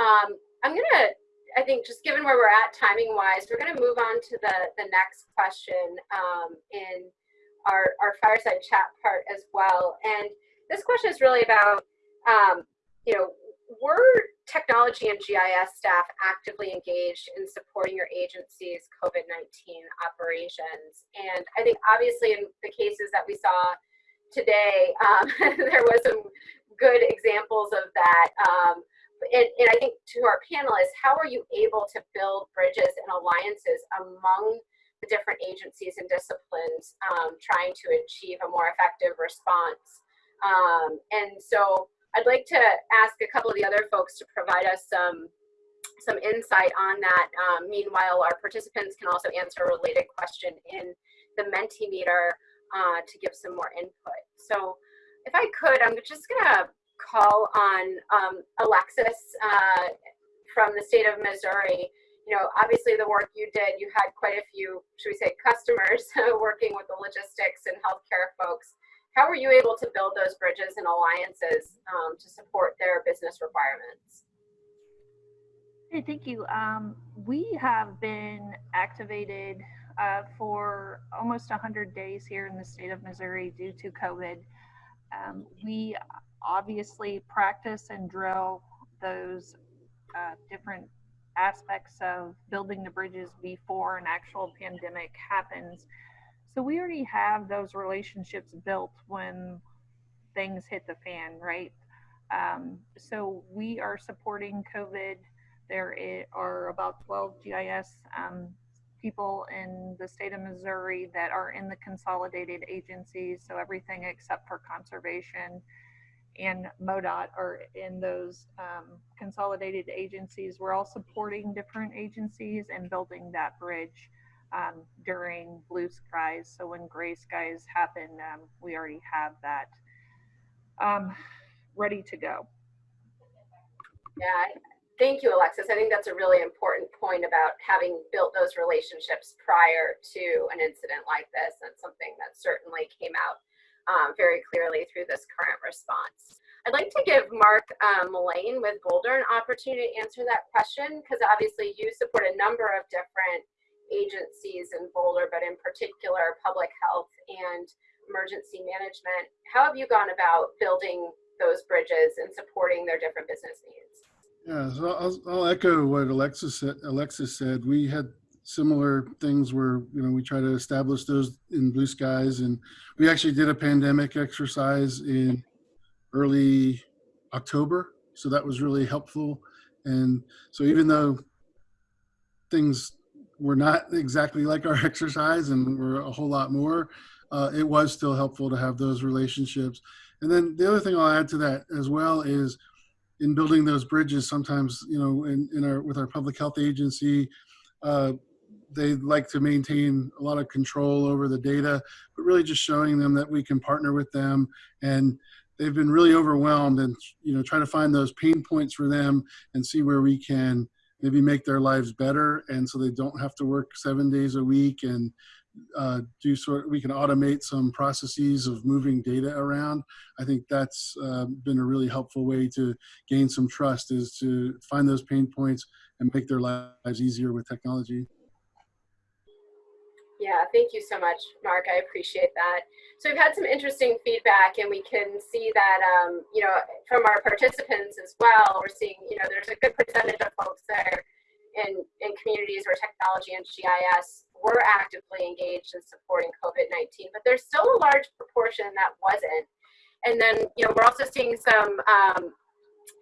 Um, I'm going to, I think just given where we're at timing wise, we're going to move on to the, the next question um, in our, our fireside chat part as well. And this question is really about, um, you know, were technology and GIS staff actively engaged in supporting your agency's COVID-19 operations? And I think obviously in the cases that we saw today, um, there was some good examples of that. Um, and, and, I think to our panelists, how are you able to build bridges and alliances among the different agencies and disciplines um, trying to achieve a more effective response? Um, and so I'd like to ask a couple of the other folks to provide us some some insight on that. Um, meanwhile, our participants can also answer a related question in the Mentimeter uh, to give some more input. So if I could, I'm just gonna call on um, Alexis uh, from the state of Missouri. You know, obviously the work you did, you had quite a few, should we say, customers working with the logistics and healthcare folks. How were you able to build those bridges and alliances um, to support their business requirements? Hey, thank you. Um, we have been activated uh, for almost 100 days here in the state of Missouri due to COVID. Um, we obviously practice and drill those uh, different aspects of building the bridges before an actual pandemic happens. So we already have those relationships built when things hit the fan, right? Um, so we are supporting COVID. There are about 12 GIS um, people in the state of Missouri that are in the consolidated agencies. So everything except for conservation and MoDOT are in those um, consolidated agencies. We're all supporting different agencies and building that bridge um, during blue skies. So when gray skies happen, um, we already have that um, ready to go. Yeah, Thank you, Alexis. I think that's a really important point about having built those relationships prior to an incident like this. That's something that certainly came out um, very clearly through this current response. I'd like to give Mark um, with Boulder an opportunity to answer that question because obviously you support a number of different agencies in Boulder, but in particular public health and emergency management. How have you gone about building those bridges and supporting their different business needs? Yeah, so I'll, I'll echo what Alexis said, Alexis said. We had similar things where you know we try to establish those in blue skies and we actually did a pandemic exercise in early october so that was really helpful and so even though things were not exactly like our exercise and were a whole lot more uh, it was still helpful to have those relationships and then the other thing i'll add to that as well is in building those bridges sometimes you know in, in our with our public health agency uh, they like to maintain a lot of control over the data, but really just showing them that we can partner with them. And they've been really overwhelmed and you know try to find those pain points for them and see where we can maybe make their lives better. And so they don't have to work seven days a week and uh, do sort we can automate some processes of moving data around i think that's uh, been a really helpful way to gain some trust is to find those pain points and make their lives easier with technology yeah, thank you so much, Mark. I appreciate that. So we've had some interesting feedback and we can see that, um, you know, from our participants as well, we're seeing, you know, there's a good percentage of folks there in, in communities where technology and GIS were actively engaged in supporting COVID-19, but there's still a large proportion that wasn't. And then, you know, we're also seeing some, um,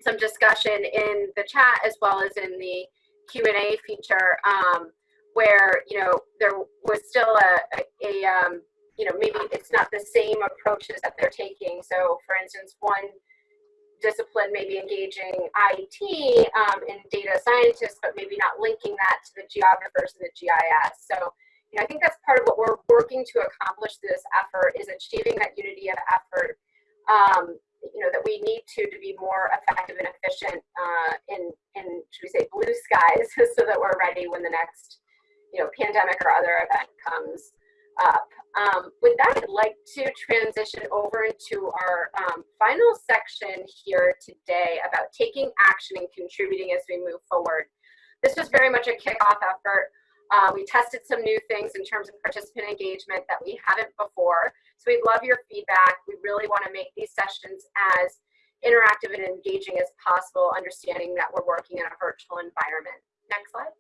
some discussion in the chat as well as in the Q&A feature um, where you know there was still a, a, a um, you know maybe it's not the same approaches that they're taking. So for instance, one discipline maybe engaging IT um, and data scientists, but maybe not linking that to the geographers and the GIS. So you know, I think that's part of what we're working to accomplish this effort is achieving that unity of effort. Um, you know that we need to to be more effective and efficient uh, in in should we say blue skies so that we're ready when the next you know, pandemic or other event comes up. Um, with that, I'd like to transition over into our um, final section here today about taking action and contributing as we move forward. This was very much a kickoff effort. Uh, we tested some new things in terms of participant engagement that we haven't before. So we'd love your feedback. We really want to make these sessions as interactive and engaging as possible, understanding that we're working in a virtual environment. Next slide.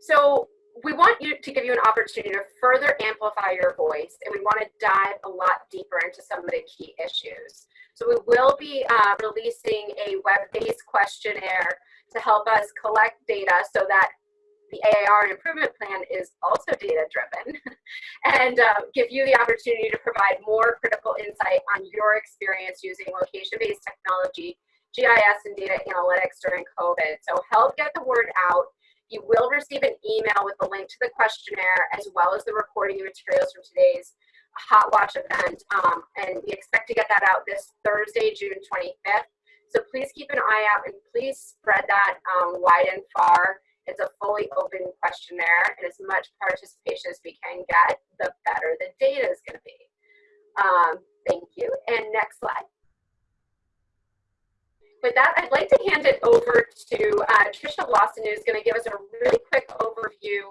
So we want you to give you an opportunity to further amplify your voice and we want to dive a lot deeper into some of the key issues. So we will be uh, releasing a web-based questionnaire to help us collect data so that the AAR improvement plan is also data driven and uh, give you the opportunity to provide more critical insight on your experience using location-based technology, GIS and data analytics during COVID. So help get the word out you will receive an email with a link to the questionnaire as well as the recording materials from today's Hot Wash event. Um, and we expect to get that out this Thursday, June 25th. So please keep an eye out and please spread that um, wide and far. It's a fully open questionnaire and as much participation as we can get, the better the data is going to be. Um, thank you. And next slide with that, I'd like to hand it over to uh, Tricia Lawson, who's going to give us a really quick overview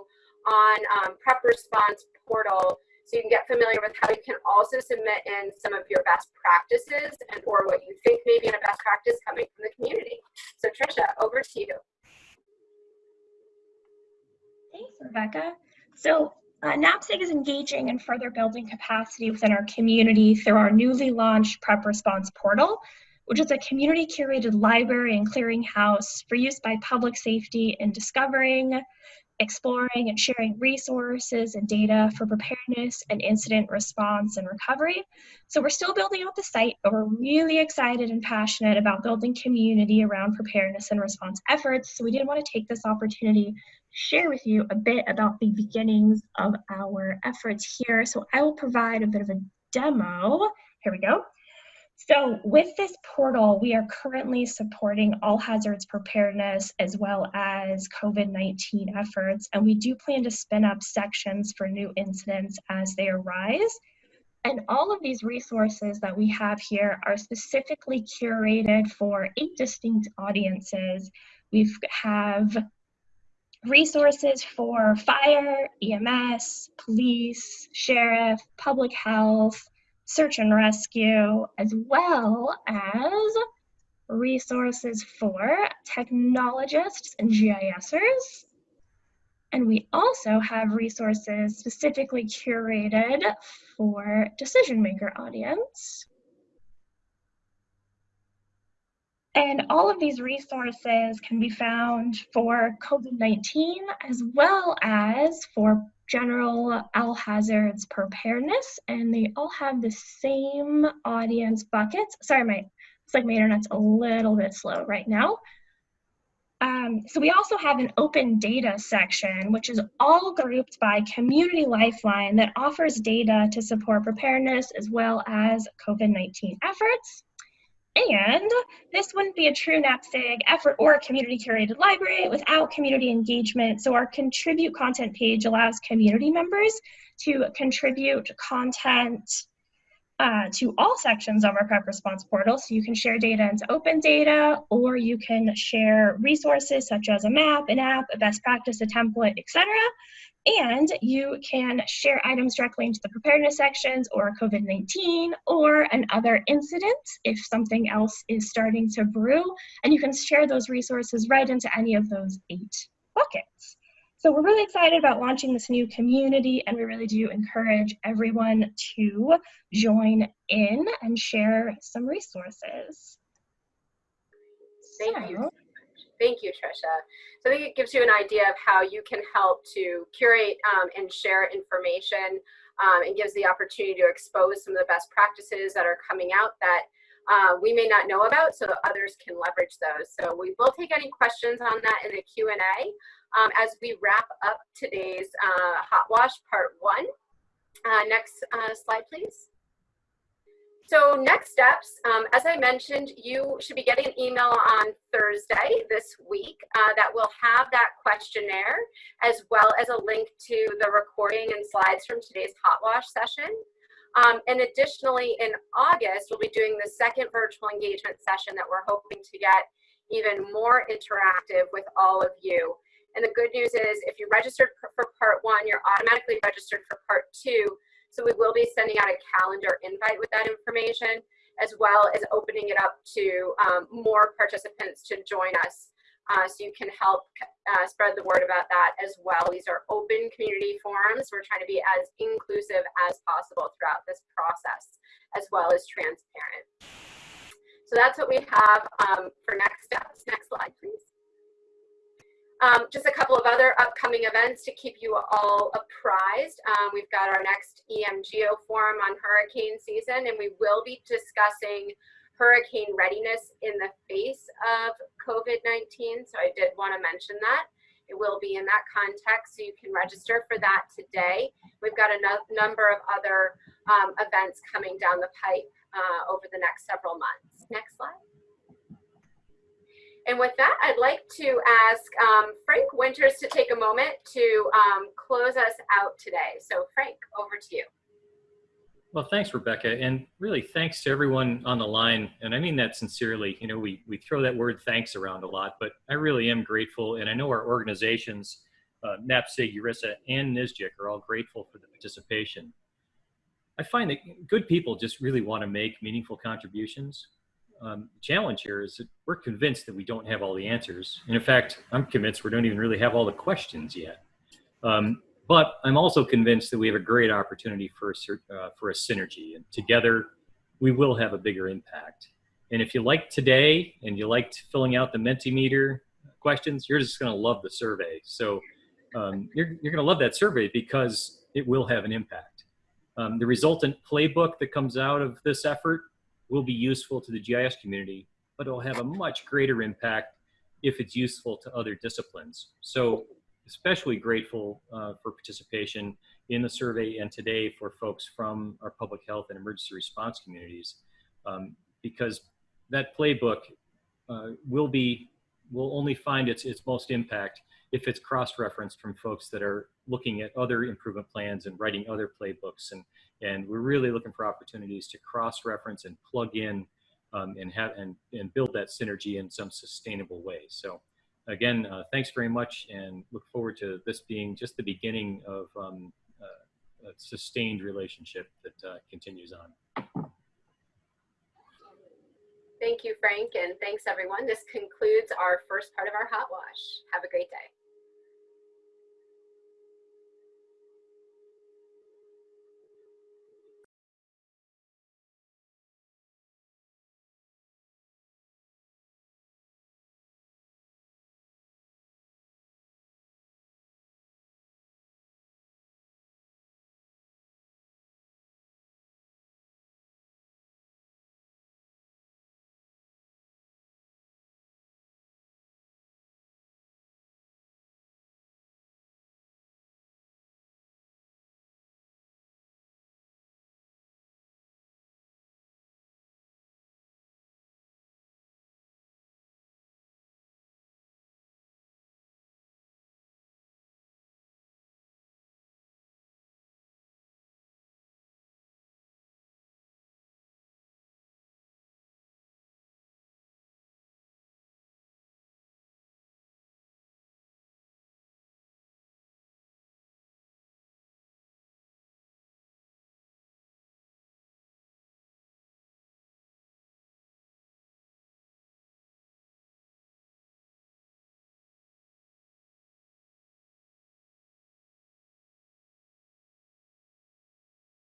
on um, Prep Response Portal so you can get familiar with how you can also submit in some of your best practices and or what you think may be in a best practice coming from the community. So Tricia, over to you. Thanks, Rebecca. So uh, NAPSG is engaging in further building capacity within our community through our newly launched Prep Response Portal, which is a community curated library and clearinghouse for use by public safety in discovering, exploring, and sharing resources and data for preparedness and incident response and recovery. So we're still building out the site, but we're really excited and passionate about building community around preparedness and response efforts. So we did want to take this opportunity to share with you a bit about the beginnings of our efforts here. So I will provide a bit of a demo. Here we go. So with this portal, we are currently supporting all hazards preparedness as well as COVID-19 efforts, and we do plan to spin up sections for new incidents as they arise. And all of these resources that we have here are specifically curated for eight distinct audiences. We have resources for fire, EMS, police, sheriff, public health, search and rescue, as well as resources for technologists and GISers. And we also have resources specifically curated for decision maker audience. And all of these resources can be found for COVID-19 as well as for general all hazards preparedness. And they all have the same audience buckets. Sorry, my, it's like my internet's a little bit slow right now. Um, so we also have an open data section, which is all grouped by Community Lifeline that offers data to support preparedness as well as COVID-19 efforts. And this wouldn't be a true NAPSG effort or a community curated library without community engagement. So our contribute content page allows community members to contribute content uh, to all sections of our prep response portal. So you can share data into open data, or you can share resources such as a map, an app, a best practice, a template, etc. And you can share items directly into the preparedness sections or COVID-19 or another incident if something else is starting to brew. And you can share those resources right into any of those eight buckets. So we're really excited about launching this new community and we really do encourage everyone to join in and share some resources. Thank so. you. Thank you, Trisha. So I think it gives you an idea of how you can help to curate um, and share information um, and gives the opportunity to expose some of the best practices that are coming out that uh, we may not know about so that others can leverage those. So we will take any questions on that in the Q&A um, as we wrap up today's uh, Hot Wash Part 1. Uh, next uh, slide, please. So next steps, um, as I mentioned, you should be getting an email on Thursday this week uh, that will have that questionnaire as well as a link to the recording and slides from today's hot wash session. Um, and additionally, in August, we'll be doing the second virtual engagement session that we're hoping to get even more interactive with all of you. And the good news is if you registered for part one, you're automatically registered for part two so we will be sending out a calendar invite with that information, as well as opening it up to um, more participants to join us. Uh, so you can help uh, spread the word about that as well. These are open community forums. We're trying to be as inclusive as possible throughout this process, as well as transparent. So that's what we have um, for next steps. Next slide, please. Um, just a couple of other upcoming events to keep you all apprised. Um, we've got our next EMGO forum on hurricane season, and we will be discussing hurricane readiness in the face of COVID-19. So I did want to mention that. It will be in that context, so you can register for that today. We've got a no number of other um, events coming down the pipe uh, over the next several months. Next slide. And with that, I'd like to ask um, Frank Winters to take a moment to um, close us out today. So Frank, over to you. Well, thanks, Rebecca. And really thanks to everyone on the line. And I mean that sincerely. You know, we, we throw that word thanks around a lot, but I really am grateful. And I know our organizations, uh, NAPSG, URISA, and NSGIC are all grateful for the participation. I find that good people just really want to make meaningful contributions um, challenge here is that we're convinced that we don't have all the answers. And in fact, I'm convinced we don't even really have all the questions yet. Um, but I'm also convinced that we have a great opportunity for a, uh, for a synergy. And together, we will have a bigger impact. And if you like today and you liked filling out the Mentimeter questions, you're just going to love the survey. So um, you're, you're going to love that survey because it will have an impact. Um, the resultant playbook that comes out of this effort will be useful to the GIS community, but it'll have a much greater impact if it's useful to other disciplines. So especially grateful uh, for participation in the survey and today for folks from our public health and emergency response communities um, because that playbook uh, will be will only find its its most impact if it's cross-referenced from folks that are looking at other improvement plans and writing other playbooks and And we're really looking for opportunities to cross-reference and plug in um, and have and, and build that synergy in some sustainable way. So again, uh, thanks very much and look forward to this being just the beginning of um, uh, a sustained relationship that uh, continues on. Thank you, Frank, and thanks everyone. This concludes our first part of our hot wash. Have a great day.